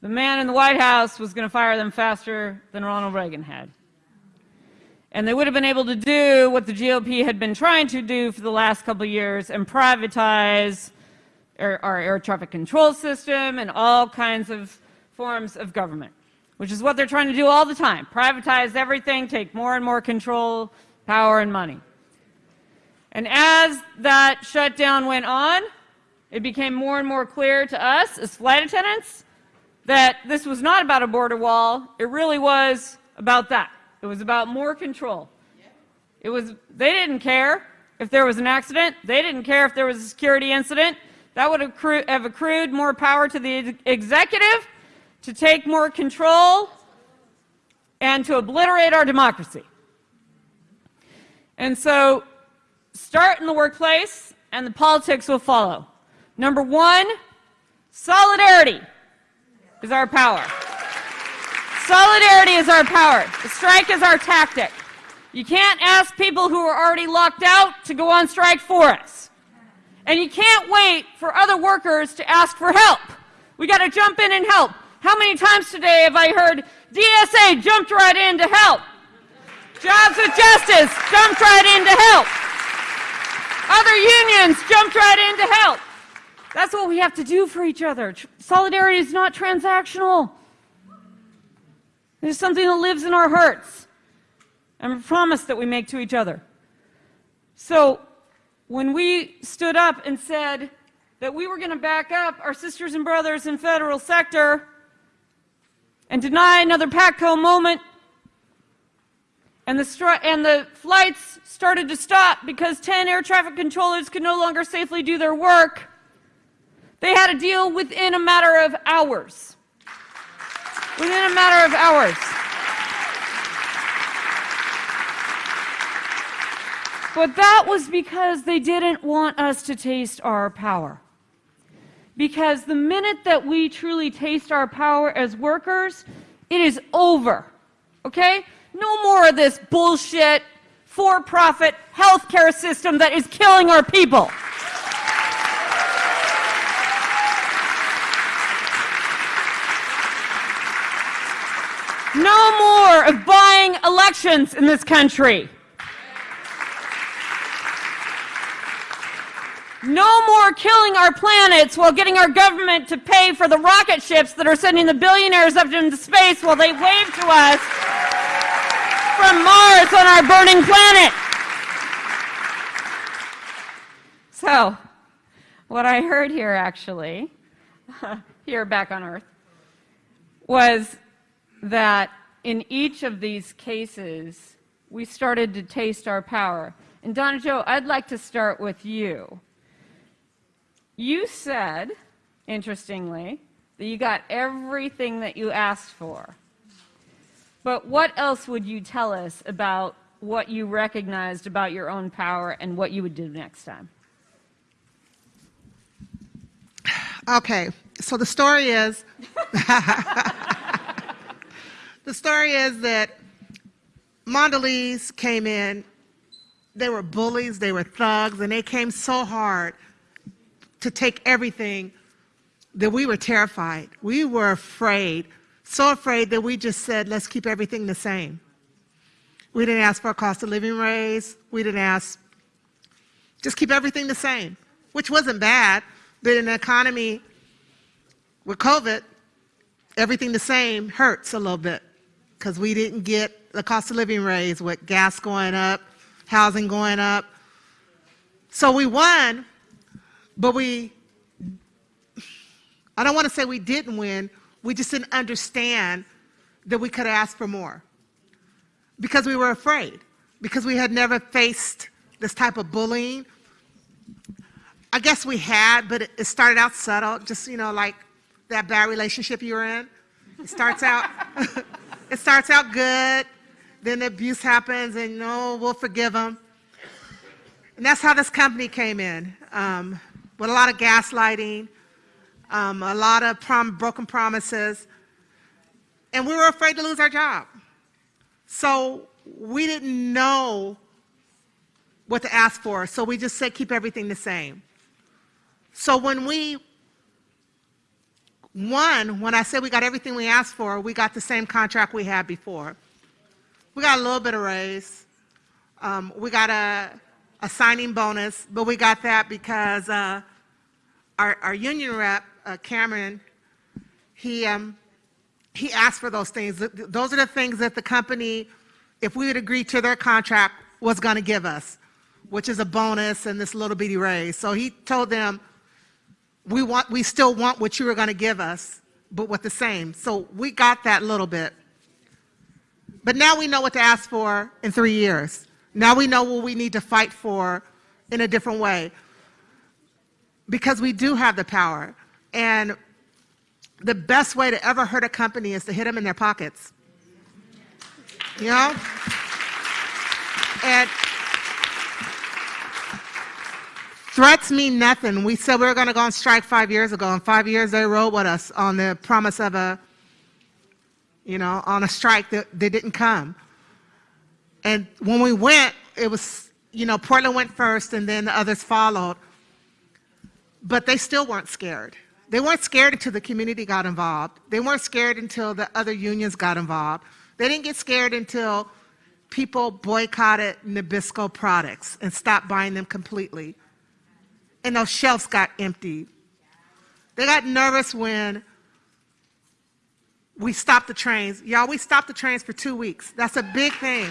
the man in the White House was going to fire them faster than Ronald Reagan had. And they would have been able to do what the GOP had been trying to do for the last couple of years and privatize our, our air traffic control system and all kinds of forms of government, which is what they're trying to do all the time privatize everything, take more and more control, power, and money. And as that shutdown went on, it became more and more clear to us as flight attendants that this was not about a border wall. It really was about that. It was about more control. It was, they didn't care if there was an accident. They didn't care if there was a security incident. That would have accrued more power to the executive to take more control and to obliterate our democracy. And so start in the workplace and the politics will follow. Number one, solidarity is our power. Solidarity is our power. The strike is our tactic. You can't ask people who are already locked out to go on strike for us. And you can't wait for other workers to ask for help. We got to jump in and help. How many times today have I heard DSA jumped right in to help? Jobs with Justice jumped right in to help. Other unions jumped right in to help. That's what we have to do for each other. Solidarity is not transactional. It is something that lives in our hearts and a promise that we make to each other. So when we stood up and said that we were going to back up our sisters and brothers in federal sector and deny another PATCO moment, and the, and the flights started to stop because 10 air traffic controllers could no longer safely do their work, they had to deal within a matter of hours. Within a matter of hours. But that was because they didn't want us to taste our power. Because the minute that we truly taste our power as workers, it is over. Okay? No more of this bullshit for profit healthcare system that is killing our people. No more of buying elections in this country. No more killing our planets while getting our government to pay for the rocket ships that are sending the billionaires up into space while they wave to us from Mars on our burning planet. So, what I heard here actually, here back on Earth, was that in each of these cases, we started to taste our power. And Donna Joe, I'd like to start with you. You said, interestingly, that you got everything that you asked for. But what else would you tell us about what you recognized about your own power and what you would do next time? Okay, so the story is the story is that Mondelez came in, they were bullies, they were thugs, and they came so hard to take everything that we were terrified. We were afraid, so afraid that we just said, let's keep everything the same. We didn't ask for a cost of living raise. We didn't ask, just keep everything the same, which wasn't bad. But in an economy with COVID, everything the same hurts a little bit because we didn't get the cost of living raise with gas going up, housing going up. So we won, but we I don't want to say we didn't win, we just didn't understand that we could ask for more because we were afraid, because we had never faced this type of bullying. I guess we had, but it, started out subtle, just, you know, like that bad relationship you were in. It starts out, it starts out good, then the abuse happens, and no, we'll forgive them. And that's how this company came in, um, with a lot of gaslighting, um, a lot of prom- broken promises, and we were afraid to lose our job. So we didn't know what to ask for, so we just said keep everything the same. So when we won, when I said we got everything we asked for, we got the same contract we had before. We got a little bit of raise. Um, we got a, a signing bonus, but we got that because uh, our, our union rep, uh, Cameron, he, um, he asked for those things. Those are the things that the company, if we would agree to their contract, was going to give us, which is a bonus and this little bitty raise. So he told them, we, want, we still want what you were going to give us, but with the same. So we got that little bit. But now we know what to ask for in three years. Now we know what we need to fight for in a different way. Because we do have the power. And the best way to ever hurt a company is to hit them in their pockets. You know? And threats mean nothing. We said we were going to go on strike five years ago. and five years, they rode with us on the promise of a you know, on a strike that they didn't come. And when we went, it was, you know, Portland went first and then the others followed. But they still weren't scared. They weren't scared until the community got involved. They weren't scared until the other unions got involved. They didn't get scared until people boycotted Nabisco products and stopped buying them completely. And those shelves got emptied. They got nervous when we stopped the trains. Y'all, we stopped the trains for two weeks. That's a big thing.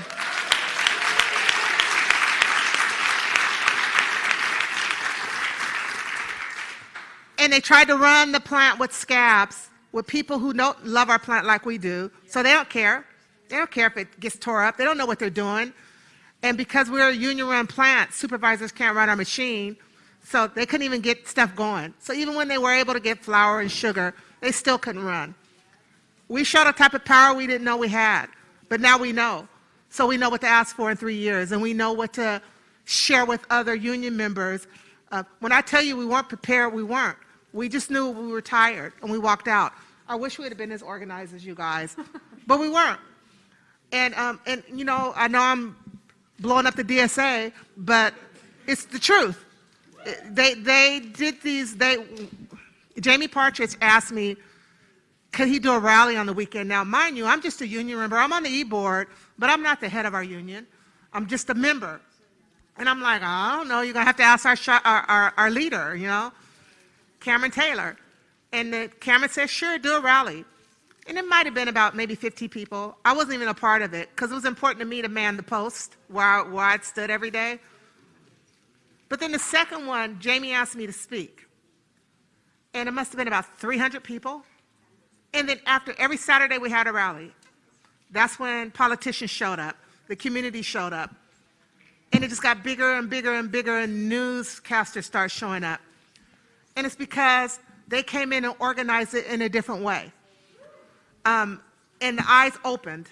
And they tried to run the plant with scabs, with people who don't love our plant like we do. So they don't care. They don't care if it gets tore up. They don't know what they're doing. And because we're a union run plant, supervisors can't run our machine. So they couldn't even get stuff going. So even when they were able to get flour and sugar, they still couldn't run. We showed a type of power we didn't know we had, but now we know. So we know what to ask for in three years, and we know what to share with other union members. Uh, when I tell you we weren't prepared, we weren't. We just knew we were tired, and we walked out. I wish we had been as organized as you guys, but we weren't. And, um, and, you know, I know I'm blowing up the DSA, but it's the truth. They, they did these, they, Jamie Partridge asked me, could he do a rally on the weekend? Now, mind you, I'm just a union member. I'm on the e-board, but I'm not the head of our union. I'm just a member. And I'm like, I don't know, you're going to have to ask our, our, our, our, leader, you know, Cameron Taylor. And the, Cameron said, sure, do a rally. And it might have been about maybe 50 people. I wasn't even a part of it because it was important to me to man the post where, I, where I'd stood every day. But then the second one, Jamie asked me to speak. And it must have been about 300 people. And then after every Saturday, we had a rally. That's when politicians showed up, the community showed up. And it just got bigger and bigger and bigger, and newscasters started showing up. And it's because they came in and organized it in a different way. Um, and the eyes opened.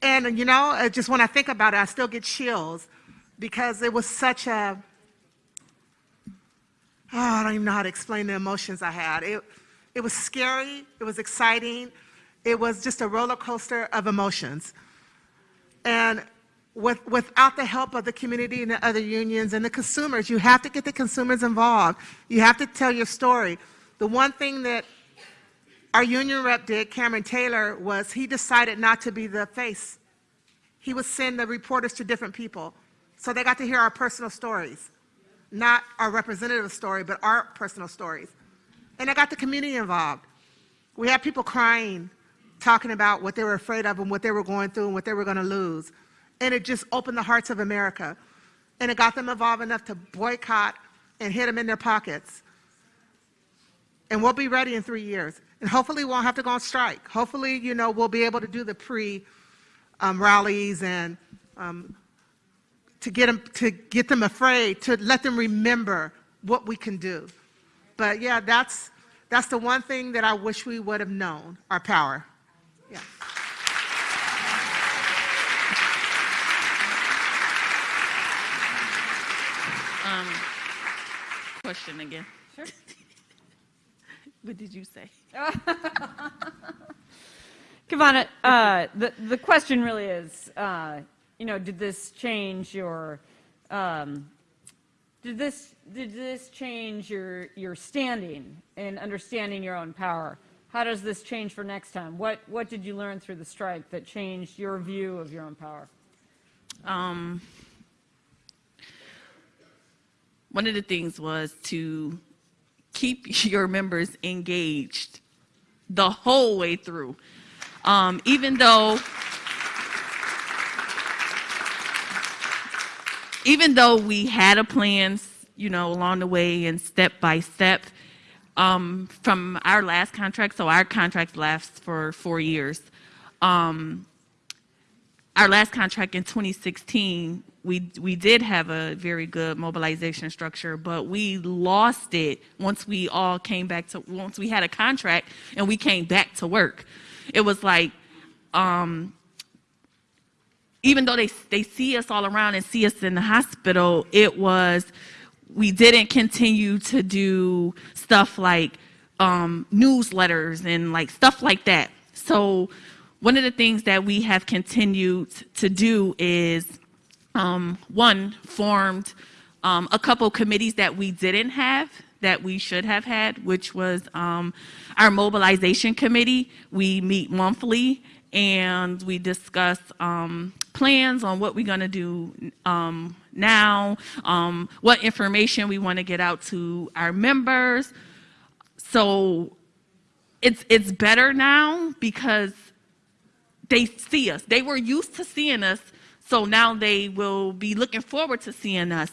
And, you know, just when I think about it, I still get chills because it was such a, oh, I don't even know how to explain the emotions I had. It, it was scary, it was exciting, it was just a roller coaster of emotions. And with, without the help of the community and the other unions and the consumers, you have to get the consumers involved. You have to tell your story. The one thing that our union rep did, Cameron Taylor, was he decided not to be the face. He would send the reporters to different people. So they got to hear our personal stories not our representative story, but our personal stories. And I got the community involved. We had people crying, talking about what they were afraid of and what they were going through and what they were going to lose. And it just opened the hearts of America. And it got them involved enough to boycott and hit them in their pockets. and we'll be ready in three years. And hopefully, we won't have to go on strike. Hopefully, you know, we'll be able to do the pre um, rallies and um, to get them to get them afraid, to let them remember what we can do. But yeah, that's that's the one thing that I wish we would have known, our power. Yeah. Um, question again. Sure. what did you say? Kavana, uh, the, the question really is, uh, you know, did this change your, um, did this, did this change your, your standing and understanding your own power? How does this change for next time? What, what did you learn through the strike that changed your view of your own power? Um, one of the things was to keep your members engaged the whole way through. Um, even though even though we had a plan, you know, along the way and step by step, um, from our last contract, so our contract lasts for four years. Um, our last contract in 2016, we we did have a very good mobilization structure, but we lost it once we all came back to once we had a contract and we came back to work. It was like um, even though they they see us all around and see us in the hospital, it was we didn't continue to do stuff like um, newsletters and like stuff like that. So one of the things that we have continued to do is um, one formed um, a couple committees that we didn't have that we should have had, which was um, our mobilization committee. We meet monthly and we discuss um, plans on what we're going to do um, now, um, what information we want to get out to our members. So it's it's better now because they see us. They were used to seeing us, so now they will be looking forward to seeing us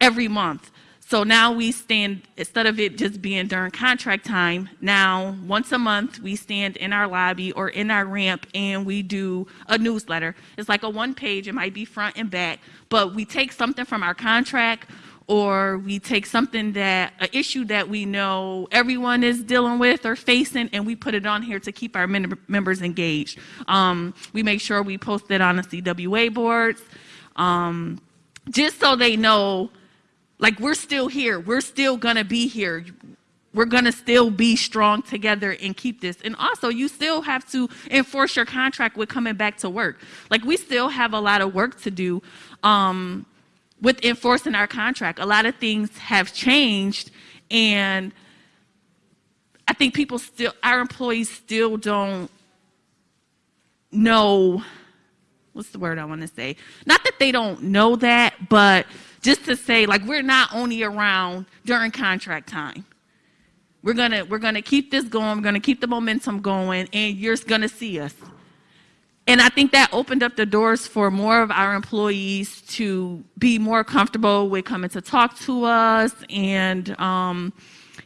every month. So now we stand, instead of it just being during contract time, now once a month we stand in our lobby or in our ramp and we do a newsletter. It's like a one page, it might be front and back, but we take something from our contract or we take something that, an issue that we know everyone is dealing with or facing, and we put it on here to keep our members engaged. Um, we make sure we post it on the CWA boards, um, just so they know like we're still here. We're still going to be here. We're going to still be strong together and keep this. And also, you still have to enforce your contract with coming back to work. Like, we still have a lot of work to do um, with enforcing our contract. A lot of things have changed, and I think people still, our employees still don't know what's the word I want to say? Not that they don't know that, but just to say like we're not only around during contract time. We're gonna we're gonna keep this going. We're gonna keep the momentum going, and you're gonna see us. And I think that opened up the doors for more of our employees to be more comfortable with coming to talk to us and um,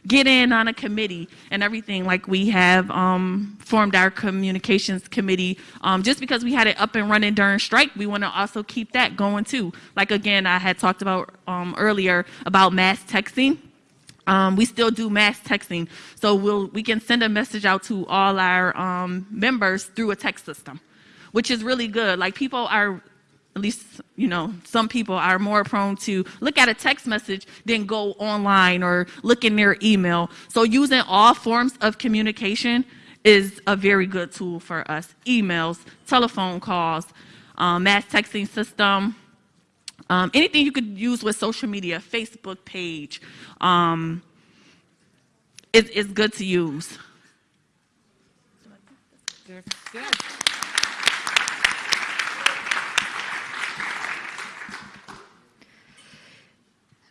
get in on a committee and everything like we have um, formed our communications committee. Um, just because we had it up and running during strike we want to also keep that going too. Like again i had talked about um, earlier about mass texting. Um, we still do mass texting. So we'll we can send a message out to all our um, members through a text system which is really good. Like people are at least, you know, some people are more prone to look at a text message than go online or look in their email. So using all forms of communication is a very good tool for us. Emails, telephone calls, um, mass texting system, um, anything you could use with social media, Facebook page, um, is, is good to use. Good.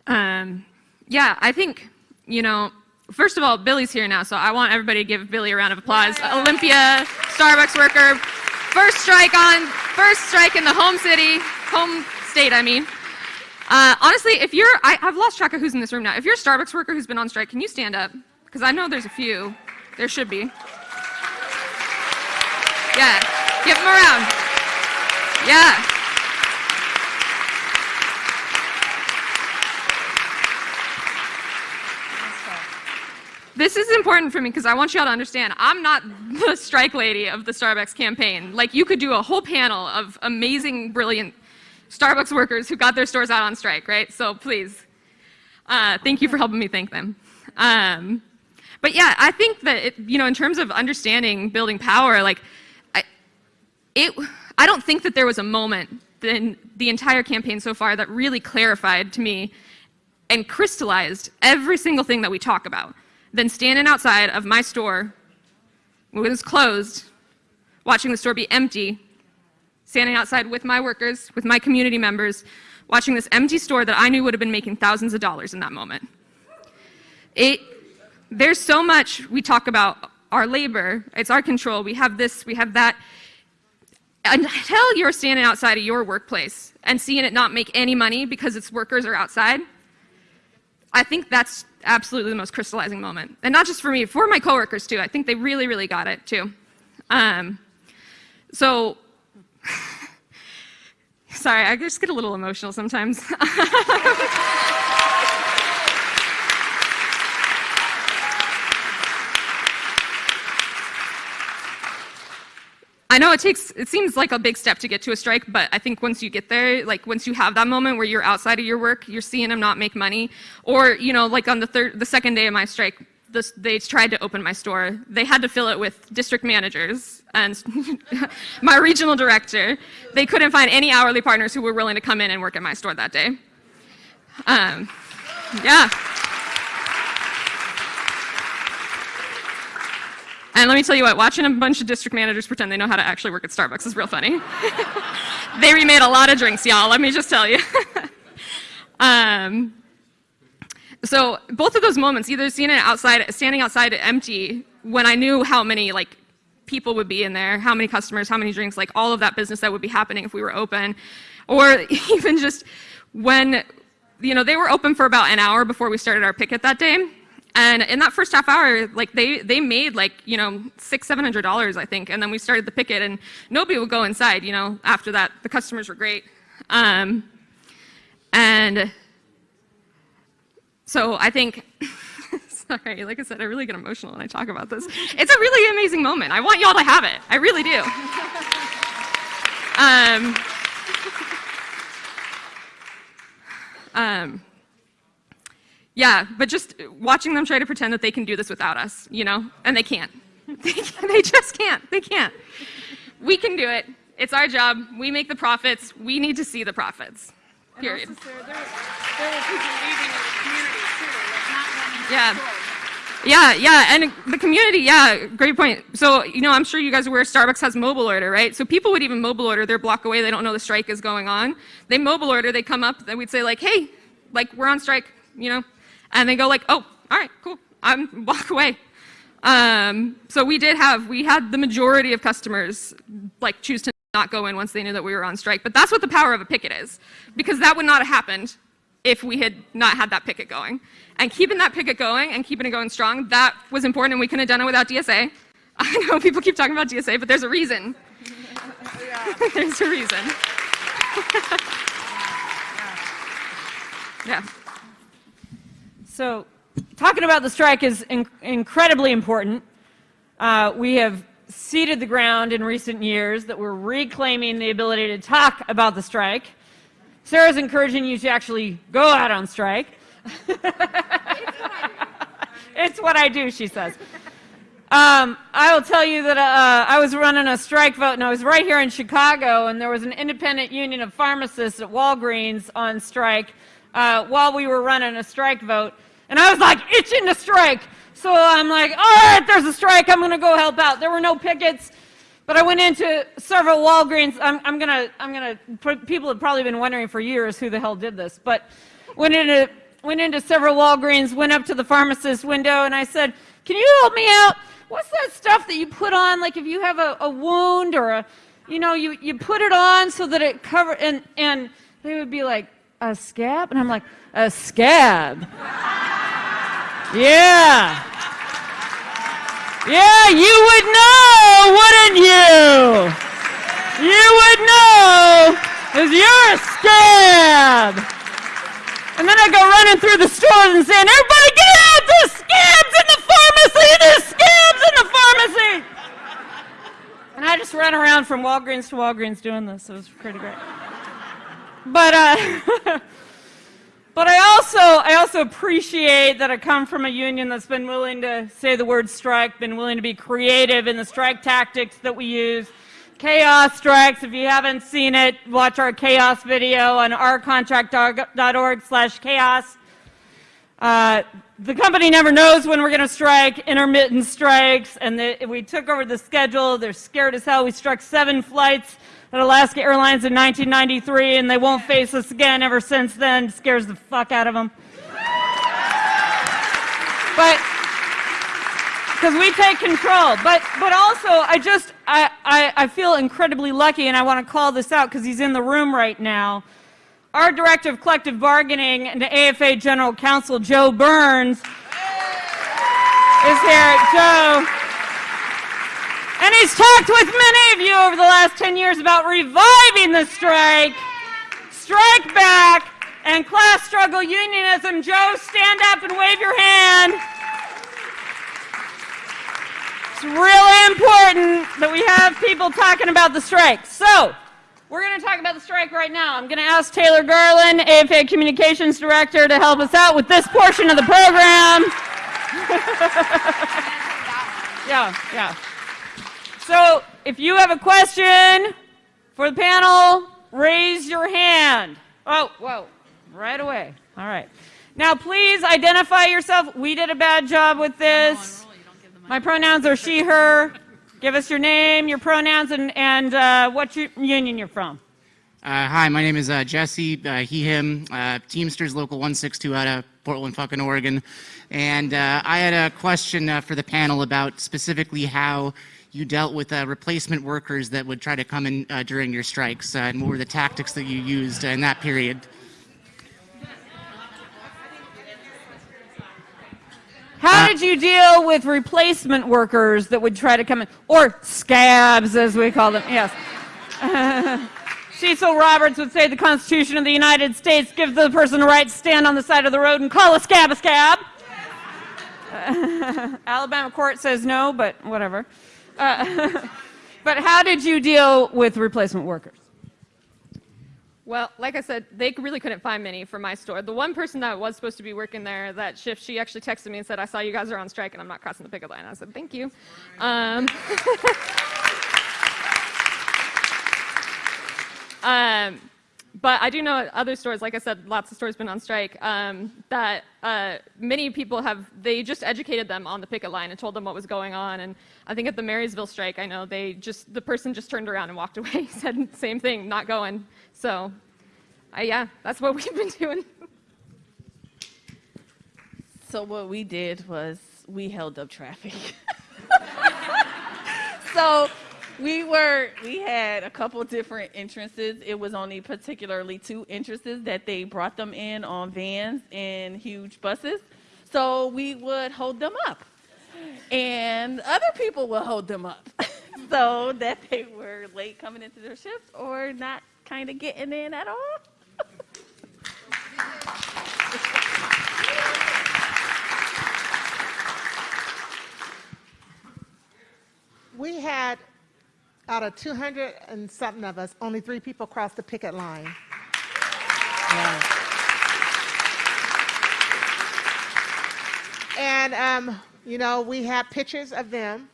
Um, yeah, I think, you know, first of all, Billy's here now, so I want everybody to give Billy a round of applause. Yay. Olympia, Starbucks worker, first strike on, first strike in the home city, home state, I mean. Uh, honestly, if you're, I, have lost track of who's in this room now. If you're a Starbucks worker who's been on strike, can you stand up? Because I know there's a few. There should be. Yeah, give them around. Yeah. This is important for me because I want y'all to understand I'm not the strike lady of the Starbucks campaign. Like, you could do a whole panel of amazing, brilliant Starbucks workers who got their stores out on strike, right? So please, uh, thank you for helping me thank them. Um, but yeah, I think that, it, you know, in terms of understanding building power, like, I, it, I don't think that there was a moment in the entire campaign so far that really clarified to me and crystallized every single thing that we talk about than standing outside of my store when it was closed, watching the store be empty, standing outside with my workers, with my community members, watching this empty store that I knew would have been making thousands of dollars in that moment. It, there's so much we talk about our labor, it's our control, we have this, we have that. Until you're standing outside of your workplace and seeing it not make any money because its workers are outside, I think that's absolutely the most crystallizing moment. And not just for me, for my coworkers too. I think they really, really got it too. Um, so, sorry, I just get a little emotional sometimes. I know it takes, it seems like a big step to get to a strike, but I think once you get there, like once you have that moment where you're outside of your work, you're seeing them not make money, or, you know, like on the third, the second day of my strike, this, they tried to open my store. They had to fill it with district managers and my regional director. They couldn't find any hourly partners who were willing to come in and work at my store that day. Um, yeah. And let me tell you what, watching a bunch of district managers pretend they know how to actually work at Starbucks is real funny. they remade a lot of drinks, y'all, let me just tell you. um, so both of those moments, either seeing it outside, standing outside empty, when I knew how many like people would be in there, how many customers, how many drinks, like all of that business that would be happening if we were open, or even just when, you know, they were open for about an hour before we started our picket that day. And in that first half hour, like they, they made like, you know, six, seven hundred dollars, I think. And then we started the picket and nobody would go inside, you know, after that. The customers were great. Um, and so I think, sorry, like I said, I really get emotional when I talk about this. It's a really amazing moment. I want y'all to have it. I really do. Um, um, yeah, but just watching them try to pretend that they can do this without us, you know, and they can't. They, they just can't. They can't. We can do it. It's our job. We make the profits. We need to see the profits. Period. Also, Sarah, there, there were people leaving in the community too, like not running Yeah. stores. Yeah, yeah, and the community, yeah, great point. So, you know, I'm sure you guys are aware Starbucks has mobile order, right? So people would even mobile order, they're block away, they don't know the strike is going on. They mobile order, they come up, then we'd say like, hey, like, we're on strike, you know? And they go like, oh, all right, cool, I'm walk away. Um, so we did have, we had the majority of customers like choose to not go in once they knew that we were on strike. But that's what the power of a picket is, because that would not have happened if we had not had that picket going. And keeping that picket going and keeping it going strong, that was important, and we couldn't have done it without DSA. I know people keep talking about DSA, but there's a reason. there's a reason. yeah. So, talking about the strike is in incredibly important. Uh, we have ceded the ground in recent years that we're reclaiming the ability to talk about the strike. Sarah's encouraging you to actually go out on strike. it's what I do, she says. Um, I will tell you that uh, I was running a strike vote, and I was right here in Chicago, and there was an independent union of pharmacists at Walgreens on strike uh, while we were running a strike vote. And I was like itching to strike. So I'm like, all right, there's a strike. I'm going to go help out. There were no pickets. But I went into several Walgreens. I'm, I'm going to, I'm to, people have probably been wondering for years who the hell did this. But went into, went into several Walgreens, went up to the pharmacist's window, and I said, can you help me out? What's that stuff that you put on, like if you have a, a wound or a, you know, you, you put it on so that it cover, and, and they would be like, a scab? And I'm like, a scab. yeah. Yeah, you would know, wouldn't you? You would know, because you're a scab. And then I go running through the stores and saying, everybody get out, there's scabs in the pharmacy, there's scabs in the pharmacy. And I just ran around from Walgreens to Walgreens doing this. It was pretty great. But uh, but I also I also appreciate that I come from a union that's been willing to say the word strike, been willing to be creative in the strike tactics that we use. Chaos strikes. If you haven't seen it, watch our chaos video on ourcontract.org slash chaos. Uh, the company never knows when we're going to strike, intermittent strikes, and the, we took over the schedule. They're scared as hell. We struck seven flights at Alaska Airlines in 1993, and they won't face us again ever since then. Scares the fuck out of them. But because we take control. But but also, I just I, I, I feel incredibly lucky, and I want to call this out because he's in the room right now. Our director of collective bargaining and the AFA General Counsel Joe Burns is here. Joe. And he's talked with many of you over the last 10 years about reviving the strike, strike back, and class struggle unionism. Joe, stand up and wave your hand. It's really important that we have people talking about the strike. So, we're going to talk about the strike right now. I'm going to ask Taylor Garland, AFA Communications Director, to help us out with this portion of the program. yeah, yeah. So, if you have a question for the panel, raise your hand. Oh, whoa, right away. All right. Now, please identify yourself. We did a bad job with this. My pronouns are she, her. Give us your name, your pronouns, and, and uh, what union you're from. Uh, hi, my name is uh, Jesse, uh, he, him, uh, Teamsters Local 162 out of Portland, fucking Oregon. And uh, I had a question uh, for the panel about specifically how you dealt with uh, replacement workers that would try to come in uh, during your strikes, uh, and what were the tactics that you used in that period. How uh, did you deal with replacement workers that would try to come in, or scabs as we call them? Yes. Cecil Roberts would say the Constitution of the United States gives the person the right to stand on the side of the road and call a scab a scab. Alabama court says no, but whatever. But how did you deal with replacement workers? Well, like I said, they really couldn't find many for my store. The one person that was supposed to be working there that shift, she actually texted me and said, I saw you guys are on strike and I'm not crossing the picket line. I said, thank you. Um, um, but I do know other stores, like I said, lots of stores been on strike, um, that uh, many people have, they just educated them on the picket line and told them what was going on. And I think at the Marysville strike, I know they just, the person just turned around and walked away, said same thing, not going. So, uh, yeah, that's what we've been doing. So what we did was we held up traffic. so we were we had a couple different entrances. It was only particularly two entrances that they brought them in on vans and huge buses. So we would hold them up. And other people would hold them up. so that they were late coming into their shifts or not kind of getting in at all? we had, out of 200 and something of us, only three people crossed the picket line. Yeah. And, um, you know, we have pictures of them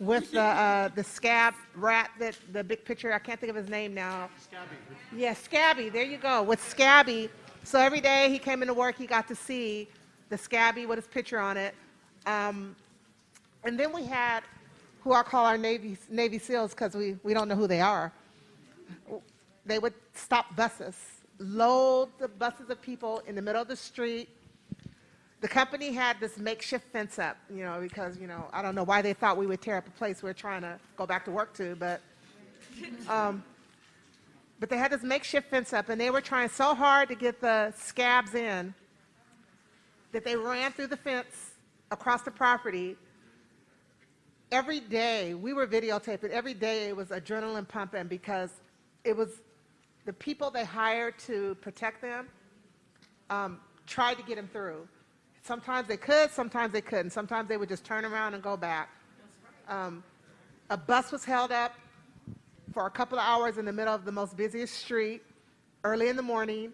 with the uh, the scab rat that the big picture I can't think of his name now. Scabby. Yeah, Scabby. There you go. With Scabby. So every day he came into work, he got to see the Scabby with his picture on it. Um, and then we had who I call our Navy Navy SEALs because we we don't know who they are. They would stop buses, load the buses of people in the middle of the street the company had this makeshift fence up, you know, because, you know, I don't know why they thought we would tear up a place we're trying to go back to work to, but, um, but they had this makeshift fence up, and they were trying so hard to get the scabs in that they ran through the fence across the property every day we were videotaping. Every day it was adrenaline pumping because it was the people they hired to protect them um, tried to get them through. Sometimes they could, sometimes they couldn't. Sometimes they would just turn around and go back. Um, a bus was held up for a couple of hours in the middle of the most busiest street early in the morning.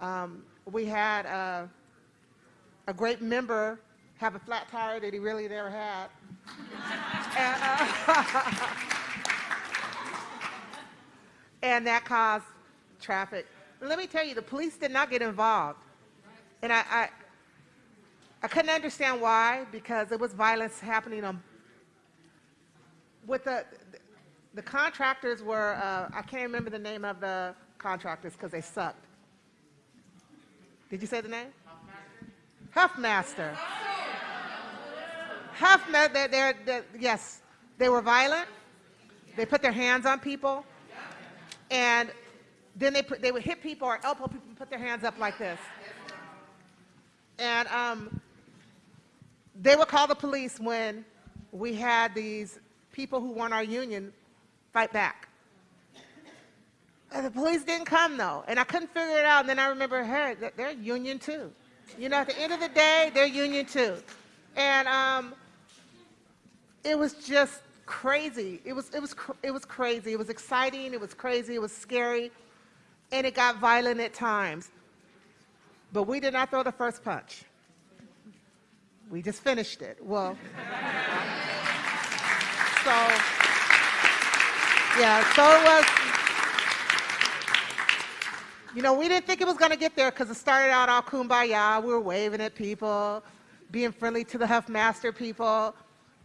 Um, we had a, a great member have a flat tire that he really never had. And, uh, and that caused traffic. Let me tell you, the police did not get involved. And I, I, I couldn't understand why, because there was violence happening on, with the, the contractors were, uh, I can't remember the name of the contractors because they sucked. Did you say the name? Huffmaster. Huffmaster, they're, they're, they're, yes, they were violent. They put their hands on people. And then they, put, they would hit people or elbow people and put their hands up like this. And um, they would call the police when we had these people who weren't our union fight back. And the police didn't come though, and I couldn't figure it out. And then I remember, hey, they're union too. You know, at the end of the day, they're union too. And um, it was just crazy. It was, it, was, it was crazy. It was exciting. It was crazy. It was scary. And it got violent at times. But we did not throw the first punch. We just finished it. Well, so, yeah, so it was, you know, we didn't think it was going to get there because it started out all kumbaya. We were waving at people, being friendly to the Huffmaster people,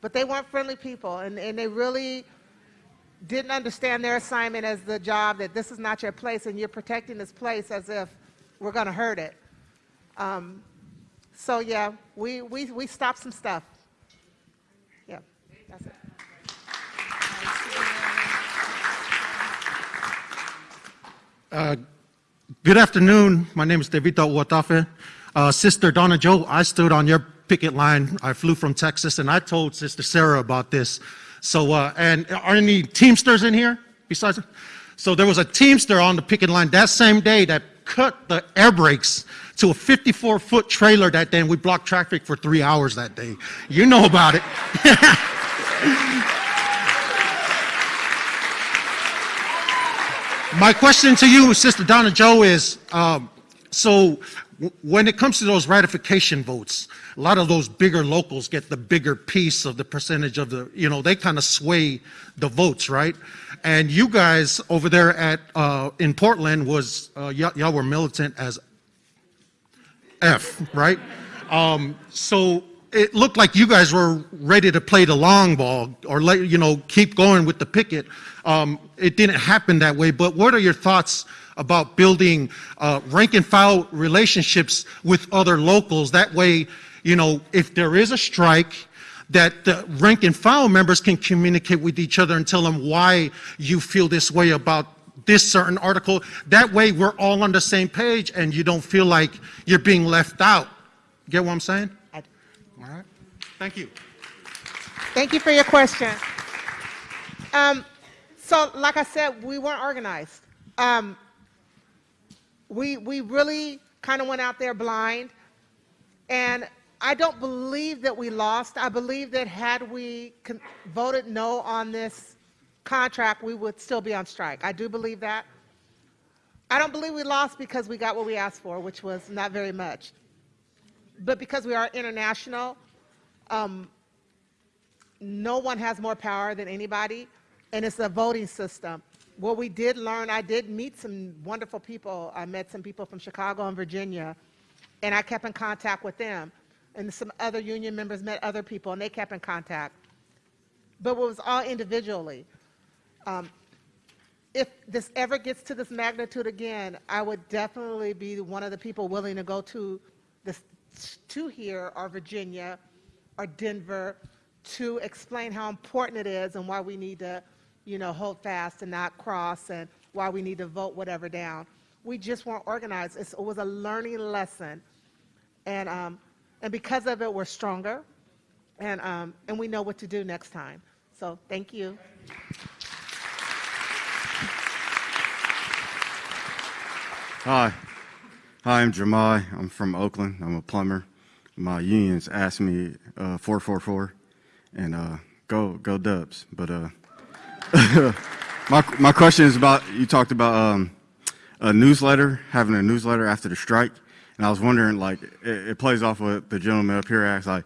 but they weren't friendly people. And, and they really didn't understand their assignment as the job that this is not your place and you're protecting this place as if we're going to hurt it. Um, so yeah, we, we, we stopped some stuff. Yeah, that's it. Good afternoon. My name is Devito Uatafe. Uh, Sister Donna Joe, I stood on your picket line. I flew from Texas, and I told Sister Sarah about this. So, uh, and are any Teamsters in here besides? So there was a Teamster on the picket line that same day that cut the air brakes to a 54-foot trailer that day, and we blocked traffic for three hours that day. You know about it. My question to you, Sister Donna Joe, is um, so when it comes to those ratification votes, a lot of those bigger locals get the bigger piece of the percentage of the, you know, they kind of sway the votes, right? And you guys over there at uh, in Portland was uh, y'all were militant as F, right? Um, so it looked like you guys were ready to play the long ball or let you know keep going with the picket. Um, it didn't happen that way. But what are your thoughts about building uh, rank and file relationships with other locals? That way, you know, if there is a strike, that the rank and file members can communicate with each other and tell them why you feel this way about this certain article. That way, we're all on the same page, and you don't feel like you're being left out. Get what I'm saying? I- All right. Thank you. Thank you for your question. Um, so, like I said, we weren't organized. Um, we, we really kind of went out there blind. And I don't believe that we lost. I believe that had we voted no on this contract, we would still be on strike. I do believe that. I don't believe we lost because we got what we asked for, which was not very much. But because we are international, um, no one has more power than anybody, and it's a voting system. What we did learn, I did meet some wonderful people. I met some people from Chicago and Virginia, and I kept in contact with them. And some other union members met other people, and they kept in contact. But it was all individually. Um, if this ever gets to this magnitude again, I would definitely be one of the people willing to go to this, to here or Virginia or Denver to explain how important it is and why we need to, you know, hold fast and not cross and why we need to vote whatever down. We just weren't organized. It's, it was a learning lesson. And, um, and because of it, we're stronger and, um, and we know what to do next time. So thank you. Hi. Hi, I'm Jamai. I'm from Oakland. I'm a plumber. My unions asked me uh, 444 and uh, go go Dubs. But uh, my my question is about you talked about um, a newsletter, having a newsletter after the strike, and I was wondering like it, it plays off what the gentleman up here asked, like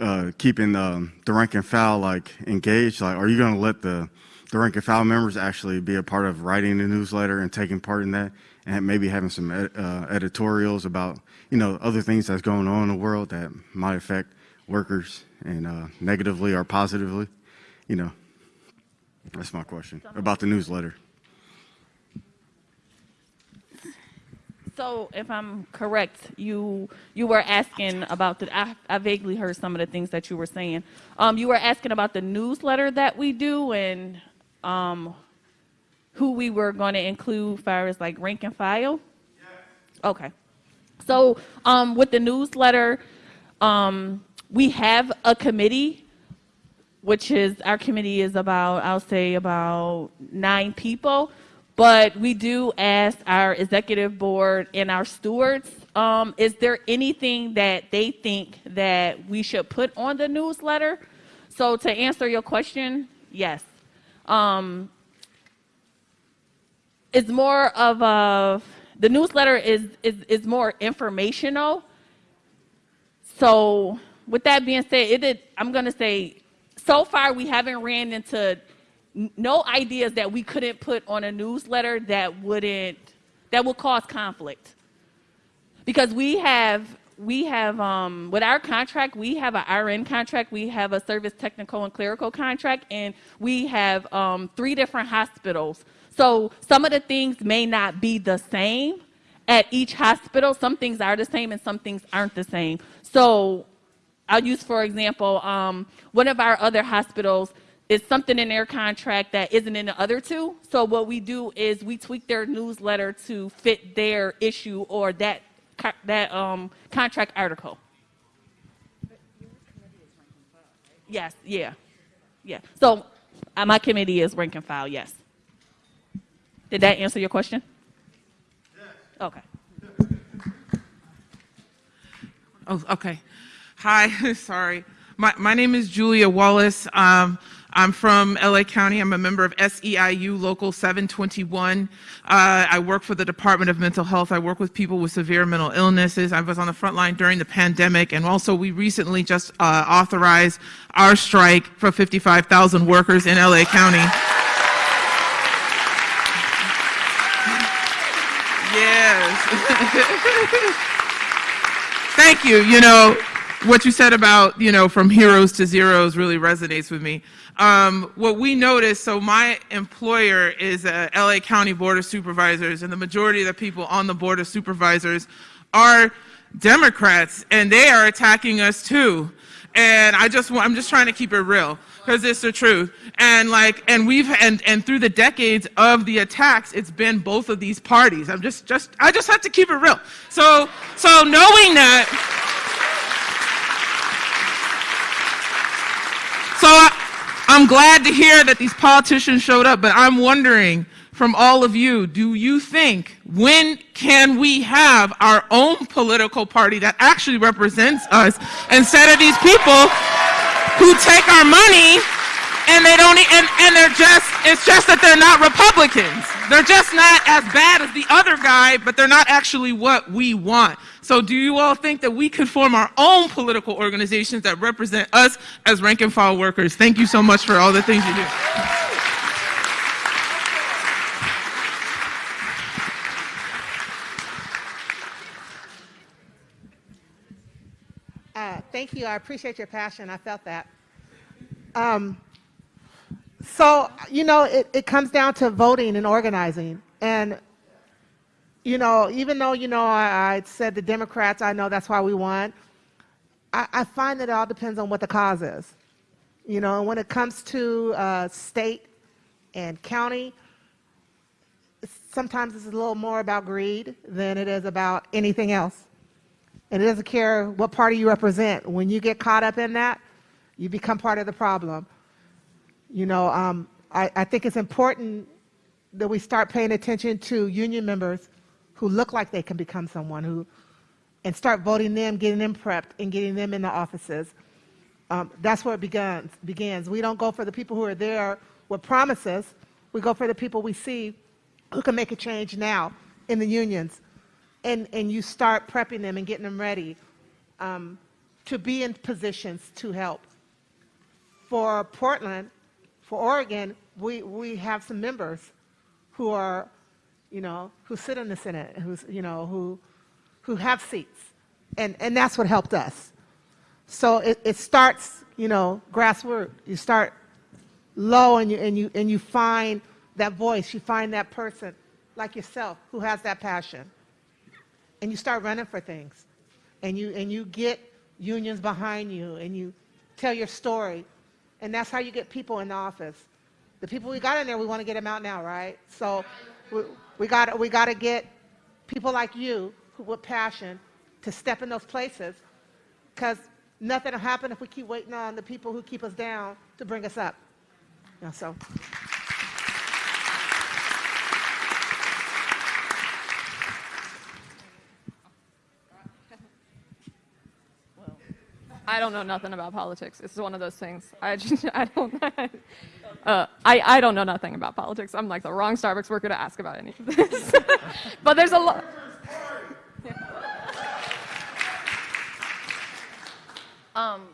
uh, keeping um, the rank and file like engaged. Like, are you going to let the the rank and file members actually be a part of writing the newsletter and taking part in that? and maybe having some ed, uh, editorials about you know other things that's going on in the world that might affect workers and uh, negatively or positively. You know, that's my question about the newsletter. So, if I'm correct, you you were asking about the. I, I vaguely heard some of the things that you were saying. Um, you were asking about the newsletter that we do and um, who we were going to include far as like rank and file? Yes. Okay. So um, with the newsletter, um, we have a committee, which is our committee is about I'll say about nine people, but we do ask our executive board and our stewards, um, is there anything that they think that we should put on the newsletter? So to answer your question, yes. Um, it's more of a the newsletter is is is more informational. So with that being said, it did, I'm going to say so far we haven't ran into no ideas that we couldn't put on a newsletter that wouldn't that would cause conflict because we have we have um, with our contract we have an rn contract we have a service technical and clerical contract and we have um, three different hospitals so some of the things may not be the same at each hospital. Some things are the same and some things aren't the same. So I'll use, for example, um, one of our other hospitals is something in their contract that isn't in the other two. So what we do is we tweak their newsletter to fit their issue or that that um, contract article. Yes, yeah, yeah. So uh, my committee is rank and file. Yes. Did that answer your question? Yes. Okay. Oh, okay. Hi, sorry. My, my name is Julia Wallace. Um, I'm from LA County. I'm a member of SEIU Local 721. Uh, I work for the Department of Mental Health. I work with people with severe mental illnesses. I was on the front line during the pandemic, and also we recently just uh, authorized our strike for 55,000 workers in LA County. Yes. Thank you. You know, what you said about, you know, from heroes to zeros really resonates with me. Um, what we noticed, so my employer is a LA County Board of Supervisors, and the majority of the people on the Board of Supervisors are Democrats, and they are attacking us too. And I just, I'm just trying to keep it real because it's the truth. And like, and we've, and, and through the decades of the attacks, it's been both of these parties. I'm just, just, I just have to keep it real. So, so knowing that, so I, I'm glad to hear that these politicians showed up, but I'm wondering from all of you, do you think when can we have our own political party that actually represents us instead of these people who take our money and they don't and, and they're just it's just that they're not republicans they're just not as bad as the other guy but they're not actually what we want so do you all think that we could form our own political organizations that represent us as rank and file workers thank you so much for all the things you do Uh, thank you. I appreciate your passion. I felt that. Um, so, you know, it, it comes down to voting and organizing. And, you know, even though, you know, I, I said the Democrats, I know that's why we won, I, I, find that it all depends on what the cause is. You know, and when it comes to uh, state and county, sometimes it's a little more about greed than it is about anything else. And it doesn't care what party you represent. When you get caught up in that, you become part of the problem. You know, um, I, I think it's important that we start paying attention to union members who look like they can become someone who, and start voting them, getting them prepped, and getting them in the offices. Um, that's where it begins, begins. We don't go for the people who are there with promises. We go for the people we see who can make a change now in the unions. And, and you start prepping them and getting them ready um, to be in positions to help. For Portland, for Oregon, we, we have some members who are, you know, who sit in the Senate, who's, you know, who, who have seats. And, and that's what helped us. So it, it starts, you know, grassroots. You start low and you, and, you, and you find that voice, you find that person like yourself who has that passion. And you start running for things. And you, and you get unions behind you and you tell your story. And that's how you get people in the office. The people we got in there, we want to get them out now, right? So we, got we got to get people like you who with passion to step in those places because nothing will happen if we keep waiting on the people who keep us down to bring us up. So. I don't know nothing about politics. It's one of those things. I just, I don't, uh, I, I don't know nothing about politics. I'm like the wrong Starbucks worker to ask about any of this. but there's a lot. Um,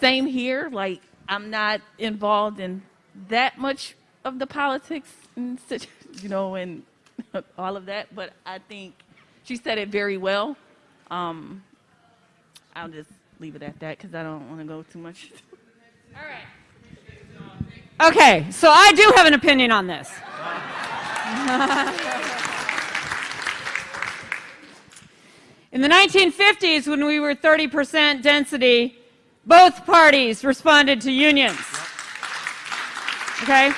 same here. Like I'm not involved in that much of the politics, and you know, and all of that. But I think she said it very well. Um, I'll just leave it at that because I don't want to go too much. Okay, so I do have an opinion on this. In the 1950s, when we were 30% density, both parties responded to unions. Okay?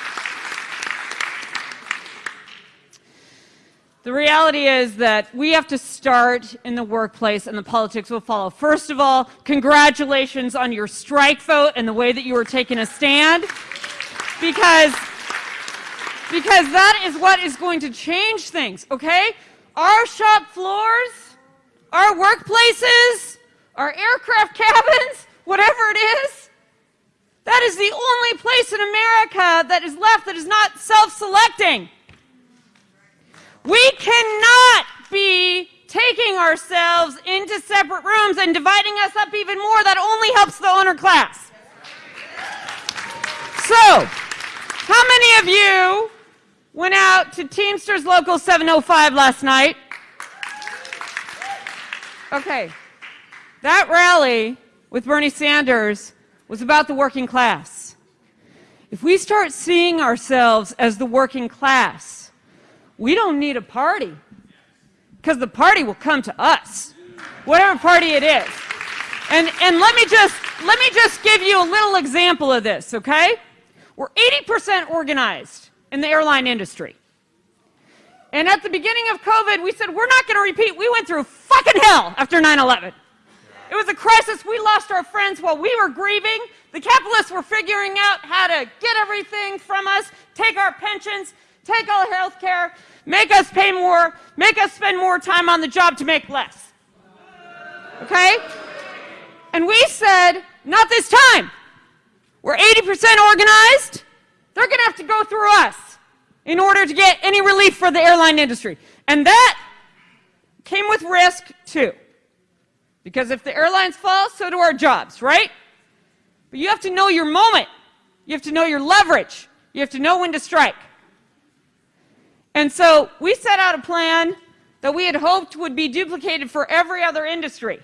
The reality is that we have to start in the workplace and the politics will follow. First of all, congratulations on your strike vote and the way that you are taking a stand because because that is what is going to change things, okay? Our shop floors, our workplaces, our aircraft cabins, whatever it is, that is the only place in America that is left that is not self-selecting. We cannot be taking ourselves into separate rooms and dividing us up even more. That only helps the owner class. So, how many of you went out to Teamsters Local 705 last night? Okay. That rally with Bernie Sanders was about the working class. If we start seeing ourselves as the working class, we don't need a party because the party will come to us, whatever party it is. And, and let me just let me just give you a little example of this, okay? We're 80% organized in the airline industry. And at the beginning of COVID, we said, we're not going to repeat. We went through fucking hell after 9 11. It was a crisis. We lost our friends while we were grieving. The capitalists were figuring out how to get everything from us, take our pensions, take all health care, make us pay more, make us spend more time on the job to make less. Okay? And we said, not this time. We're 80% organized. They're going to have to go through us in order to get any relief for the airline industry. And that came with risk too. Because if the airlines fall, so do our jobs, right? But you have to know your moment. You have to know your leverage. You have to know when to strike. And so we set out a plan that we had hoped would be duplicated for every other industry.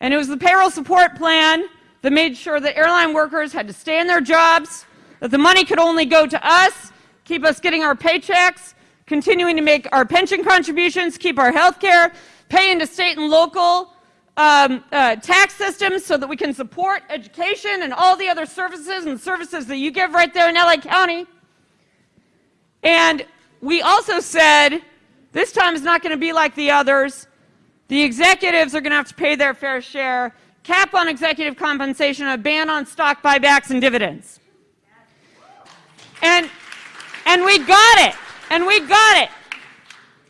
And it was the payroll support plan that made sure that airline workers had to stay in their jobs, that the money could only go to us, keep us getting our paychecks, continuing to make our pension contributions, keep our health care, pay into state and local um, uh, tax systems so that we can support education and all the other services and services that you give right there in LA County. And we also said this time is not going to be like the others. The executives are going to have to pay their fair share, cap on executive compensation, a ban on stock buybacks and dividends. And, and we got it. And we got it.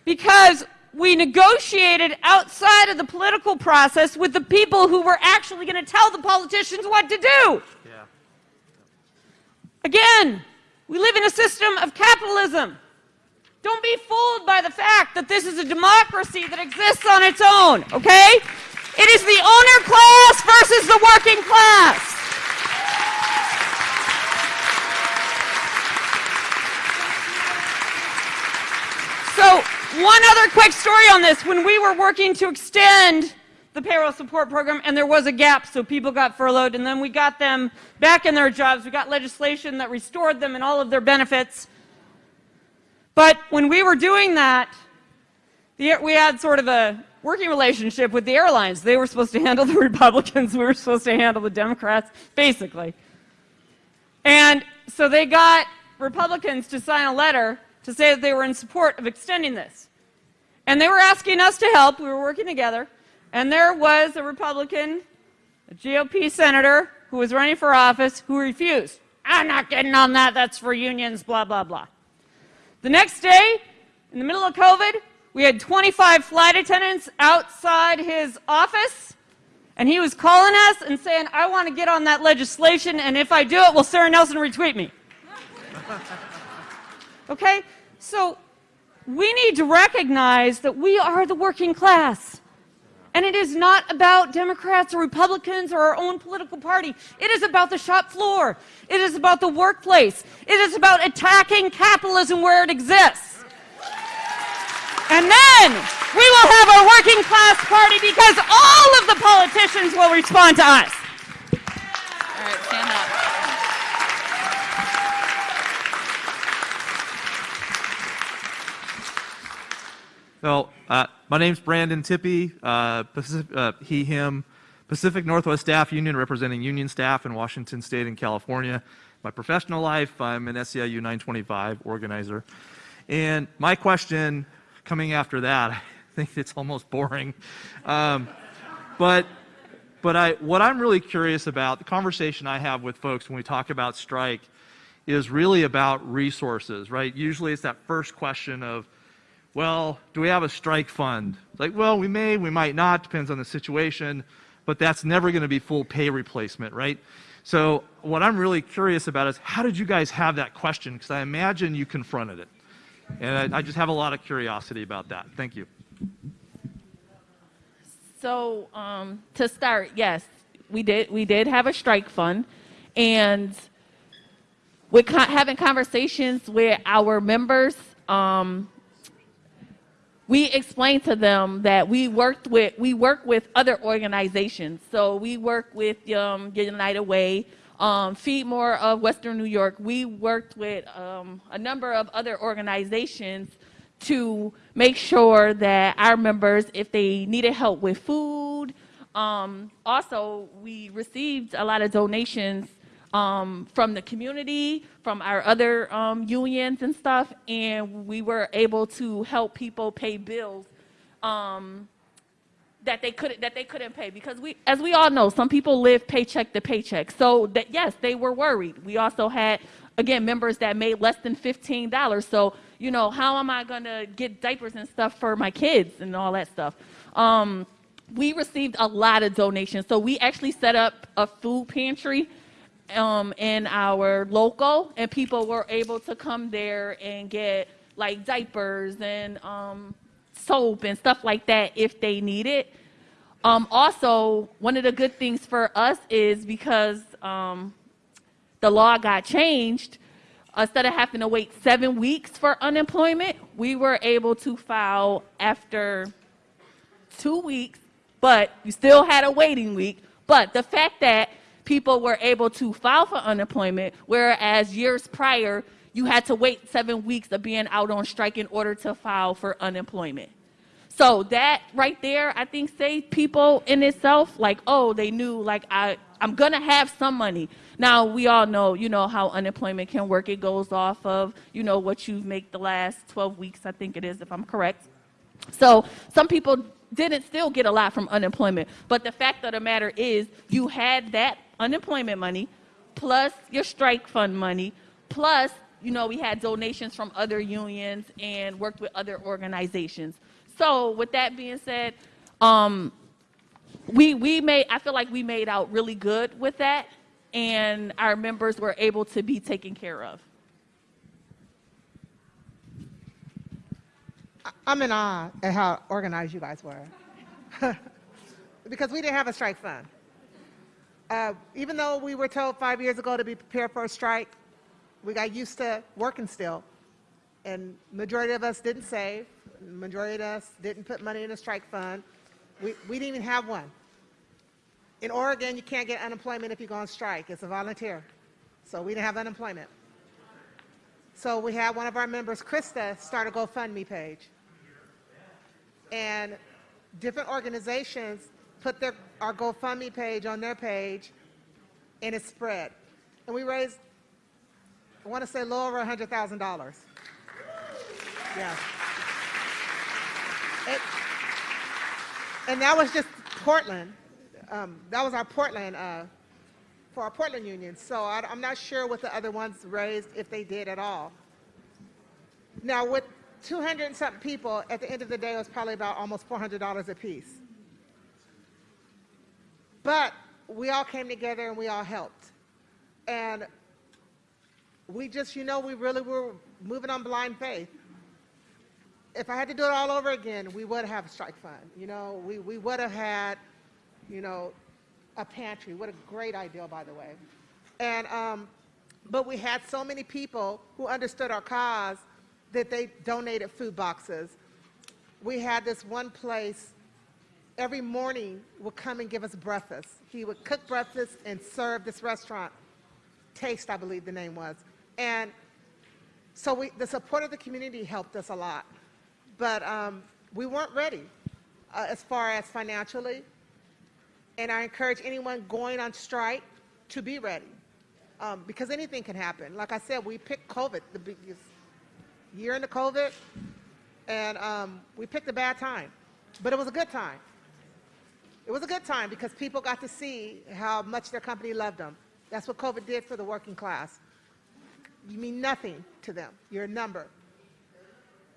Because we negotiated outside of the political process with the people who were actually going to tell the politicians what to do. Yeah. Again, we live in a system of capitalism. Don't be fooled by the fact that this is a democracy that exists on its own, okay? It is the owner class versus the working class. So, one other quick story on this. When we were working to extend the payroll support program, and there was a gap, so people got furloughed, and then we got them back in their jobs. We got legislation that restored them and all of their benefits. But when we were doing that, the, we had sort of a working relationship with the airlines. They were supposed to handle the Republicans, we were supposed to handle the Democrats, basically. And so they got Republicans to sign a letter to say that they were in support of extending this. And they were asking us to help. We were working together. And there was a Republican, a GOP senator who was running for office who refused. I'm not getting on that. That's for unions, blah, blah, blah. The next day, in the middle of COVID, we had 25 flight attendants outside his office, and he was calling us and saying, I want to get on that legislation, and if I do it, will Sara Nelson retweet me? okay? So we need to recognize that we are the working class. And it is not about Democrats or Republicans or our own political party. It is about the shop floor. It is about the workplace. It is about attacking capitalism where it exists. And then we will have a working class party because all of the politicians will respond to us. All right, stand up. So, uh, my name's Brandon Tippy, uh, Pacific, uh, he, him, Pacific Northwest Staff Union, representing union staff in Washington State and California. My professional life, I'm an SEIU 925 organizer. And my question coming after that, I think it's almost boring. Um, but but I, what I'm really curious about, the conversation I have with folks when we talk about strike, is really about resources, right? Usually it's that first question of, well, do we have a strike fund? Like, well, we may, we might not, depends on the situation, but that's never going to be full pay replacement, right? So what I'm really curious about is how did you guys have that question? Because I imagine you confronted it. And I, I just have a lot of curiosity about that. Thank you. So um, to start, yes, we did. We did have a strike fund, and co- having conversations with our members, um, we explained to them that we worked with we work with other organizations. So we work with um, United Way, um, Feed More of Western New York. We worked with um, a number of other organizations to make sure that our members, if they needed help with food, um, also we received a lot of donations um, from the community, from our other um, unions and stuff, and we were able to help people pay bills um, that they couldn't that they couldn't pay because we, as we all know, some people live paycheck to paycheck. So that yes, they were worried. We also had again members that made less than fifteen dollars. So you know, how am I gonna get diapers and stuff for my kids and all that stuff? Um, we received a lot of donations. So we actually set up a food pantry um, in our local, and people were able to come there and get like diapers and um, soap and stuff like that if they need it. Um, also, one of the good things for us is because um, the law got changed, instead of having to wait seven weeks for unemployment, we were able to file after two weeks, but you still had a waiting week. But the fact that people were able to file for unemployment, whereas years prior, you had to wait seven weeks of being out on strike in order to file for unemployment. So that right there, I think saved people in itself. Like, oh, they knew like I I'm gonna have some money. Now we all know, you know, how unemployment can work. It goes off of, you know, what you make the last 12 weeks, I think it is, if I'm correct. So some people didn't still get a lot from unemployment. But the fact of the matter is, you had that unemployment money, plus your strike fund money, plus, you know, we had donations from other unions and worked with other organizations. So with that being said, um, we, we made, I feel like we made out really good with that and our members were able to be taken care of. I'm in awe at how organized you guys were. because we didn't have a strike fund. Uh, even though we were told five years ago to be prepared for a strike, we got used to working still. And majority of us didn't save. Majority of us didn't put money in a strike fund. We, we didn't even have one. In Oregon, you can't get unemployment if you go on strike. It's a volunteer. So we didn't have unemployment. So we had one of our members, Krista, start a GoFundMe page. And different organizations put their, our GoFundMe page on their page, and it spread. And we raised, I want to say, a little over $100,000. Yeah. It, and that was just Portland. Um, that was our Portland, uh, for our Portland union. So I, I'm not sure what the other ones raised, if they did at all. Now, with 200 and something people, at the end of the day, it was probably about almost $400 a piece. But we all came together and we all helped. And we just, you know, we really were moving on blind faith. If I had to do it all over again, we would have a strike fund. You know, we, we would have had, you know, a pantry. What a great idea, by the way. And, um, but we had so many people who understood our cause that they donated food boxes. We had this one place every morning would come and give us breakfast. He would cook breakfast and serve this restaurant. Taste, I believe the name was. And so we, the support of the community helped us a lot. But um, we weren't ready uh, as far as financially. And I encourage anyone going on strike to be ready um, because anything can happen. Like I said, we picked COVID, the biggest year into COVID, and um, we picked a bad time. But it was a good time. It was a good time because people got to see how much their company loved them. That's what COVID did for the working class. You mean nothing to them. You're a number.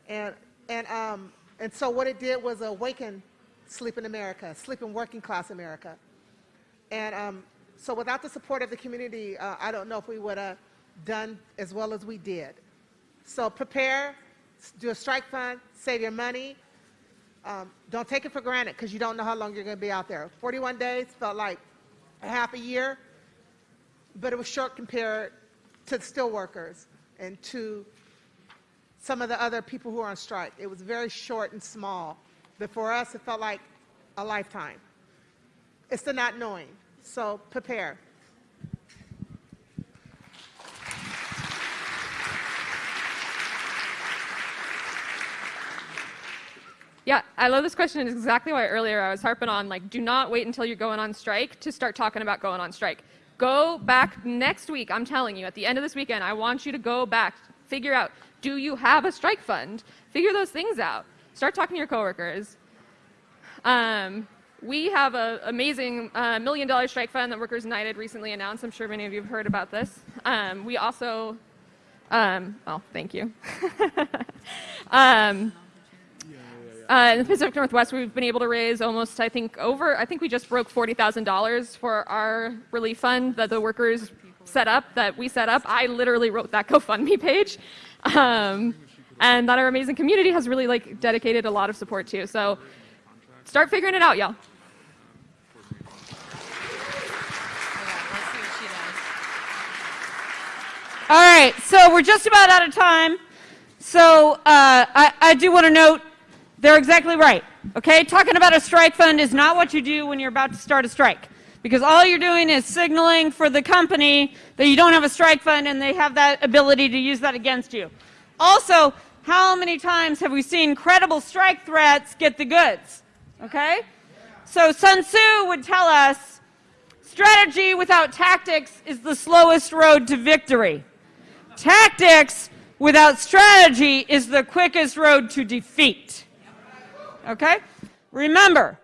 And, and, um, and so what it did was awaken sleeping America, sleeping working class America. And um, so without the support of the community, uh, I don't know if we would have done as well as we did. So prepare, do a strike fund, save your money, um, don't take it for granted because you don't know how long you're going to be out there. 41 days felt like a half a year, but it was short compared to the steel workers and to some of the other people who are on strike. It was very short and small, but for us it felt like a lifetime. It's the not knowing, so prepare. Yeah, I love this question. It's exactly why earlier I was harping on like, do not wait until you're going on strike to start talking about going on strike. Go back next week. I'm telling you, at the end of this weekend, I want you to go back, figure out, do you have a strike fund? Figure those things out. Start talking to your coworkers. Um, we have an amazing uh, million dollar strike fund that Workers United recently announced. I'm sure many of you have heard about this. Um, we also, um, well, thank you. uh, in the Pacific Northwest, we've been able to raise almost, I think, over, I think we just broke $40,000 for our relief fund that the workers set up, that we set up. I literally wrote that GoFundMe page. Um, and that our amazing community has really like dedicated a lot of support to. So start figuring it out, y'all. All right, so we're just about out of time. So uh, I, I do want to note they're exactly right. Okay, talking about a strike fund is not what you do when you're about to start a strike. Because all you're doing is signaling for the company that you don't have a strike fund and they have that ability to use that against you. Also, how many times have we seen credible strike threats get the goods? Okay? So Sun Tzu would tell us strategy without tactics is the slowest road to victory. Tactics without strategy is the quickest road to defeat. Okay? Remember,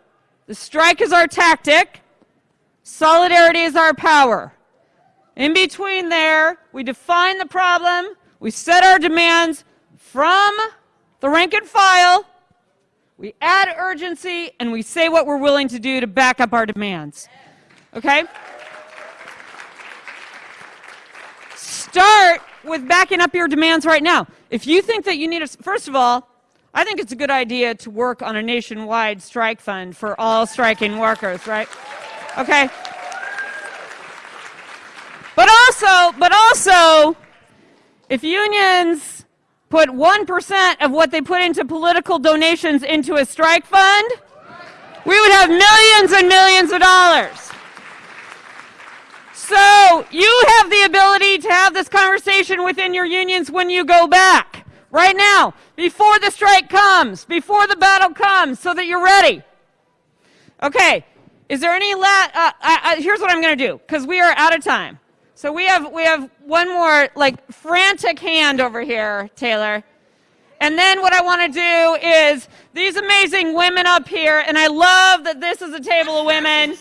the strike is our tactic, solidarity is our power. In between there, we define the problem, we set our demands from the rank and file, we add urgency, and we say what we're willing to do to back up our demands. Okay? Start with backing up your demands right now. If you think that you need a, first of all, I think it's a good idea to work on a nationwide strike fund for all striking workers, right? Okay? But also, but also, if unions put 1% of what they put into political donations into a strike fund, we would have millions and millions of dollars. So you have the ability to have this conversation within your unions when you go back. Right now, before the strike comes, before the battle comes, so that you're ready. Okay, is there any la- uh, I, I, here's what I'm going to do, because we are out of time. So we have, we have one more, like, frantic hand over here, Taylor. And then what I want to do is these amazing women up here, and I love that this is a table of women.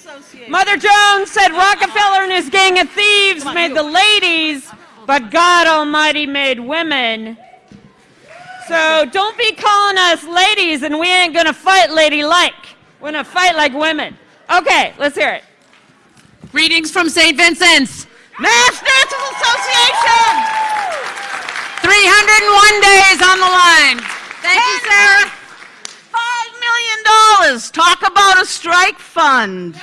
Mother Jones said Rockefeller and his gang of thieves made the ladies, but God Almighty made women. So don't be calling us ladies, and we ain't going to fight ladylike. We're going to fight like women. Okay, let's hear it. Greetings from St. Vincent's. Mass Nurses Association! 301 days on the line. Thank you, Sara. Five million dollars. Talk about a strike fund.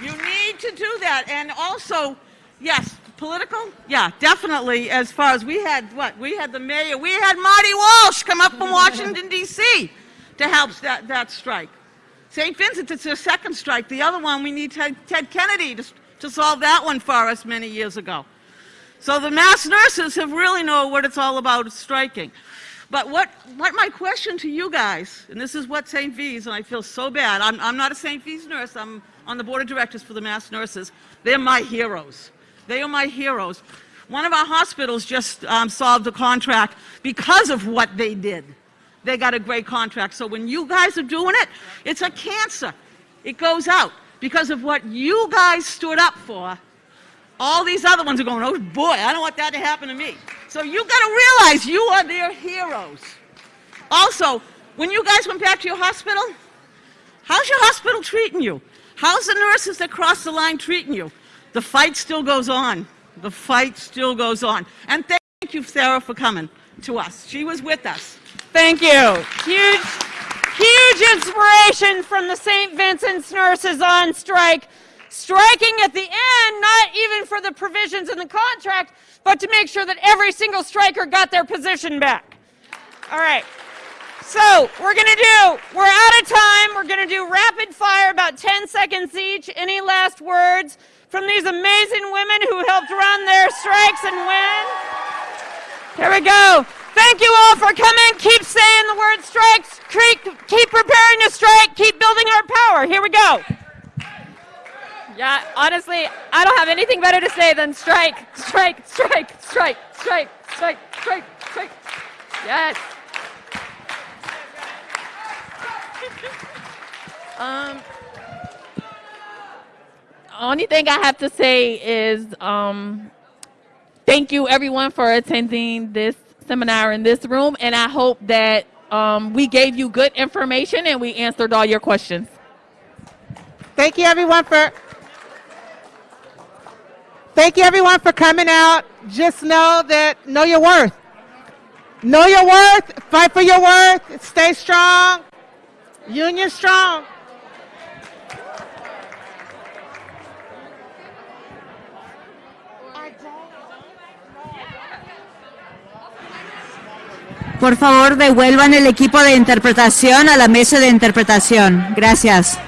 You need to do that. And also, yes, political? Yeah, definitely. As far as we had, what? We had the mayor, we had Marty Walsh come up from Washington, D.C. to help that, that strike. St. Vincent, it's their second strike. The other one, we need Ted, Ted Kennedy to, to solve that one for us many years ago. So the mass nurses have really know what it's all about striking. But what, what my question to you guys, and this is what St. V's, and I feel so bad, I'm, I'm not a St. V's nurse, I'm on the board of directors for the mass nurses. They're my heroes. They are my heroes. One of our hospitals just um, solved a contract because of what they did. They got a great contract. So when you guys are doing it, it's a cancer. It goes out because of what you guys stood up for. All these other ones are going, oh boy, I don't want that to happen to me. So you got to realize you are their heroes. Also, when you guys went back to your hospital, how's your hospital treating you? How's the nurses that cross the line treating you? The fight still goes on. The fight still goes on. And thank you, Sara, for coming to us. She was with us. Thank you. Huge, huge inspiration from the St. Vincent's nurses on strike. Striking at the end, not even for the provisions in the contract, but to make sure that every single striker got their position back. All right. So we're going to do, we're out of time. We're going to do rapid fire, about 10 seconds each. Any last words from these amazing women who helped run their strikes and win? Here we go. Thank you all for coming. Keep saying the word strikes. Keep, preparing to strike. Keep building our power. Here we go. Yeah, honestly, I don't have anything better to say than strike, strike, strike, strike, strike, strike, strike, strike. Yes. Um, only thing I have to say is um, thank you everyone for attending this seminar in this room, and I hope that um, we gave you good information and we answered all your questions. Thank you everyone for Thank you everyone for coming out. Just know that know your worth. Know your worth, fight for your worth, stay strong. Union strong. Por favor, devuelvan el equipo de interpretación a la mesa de interpretación. Gracias.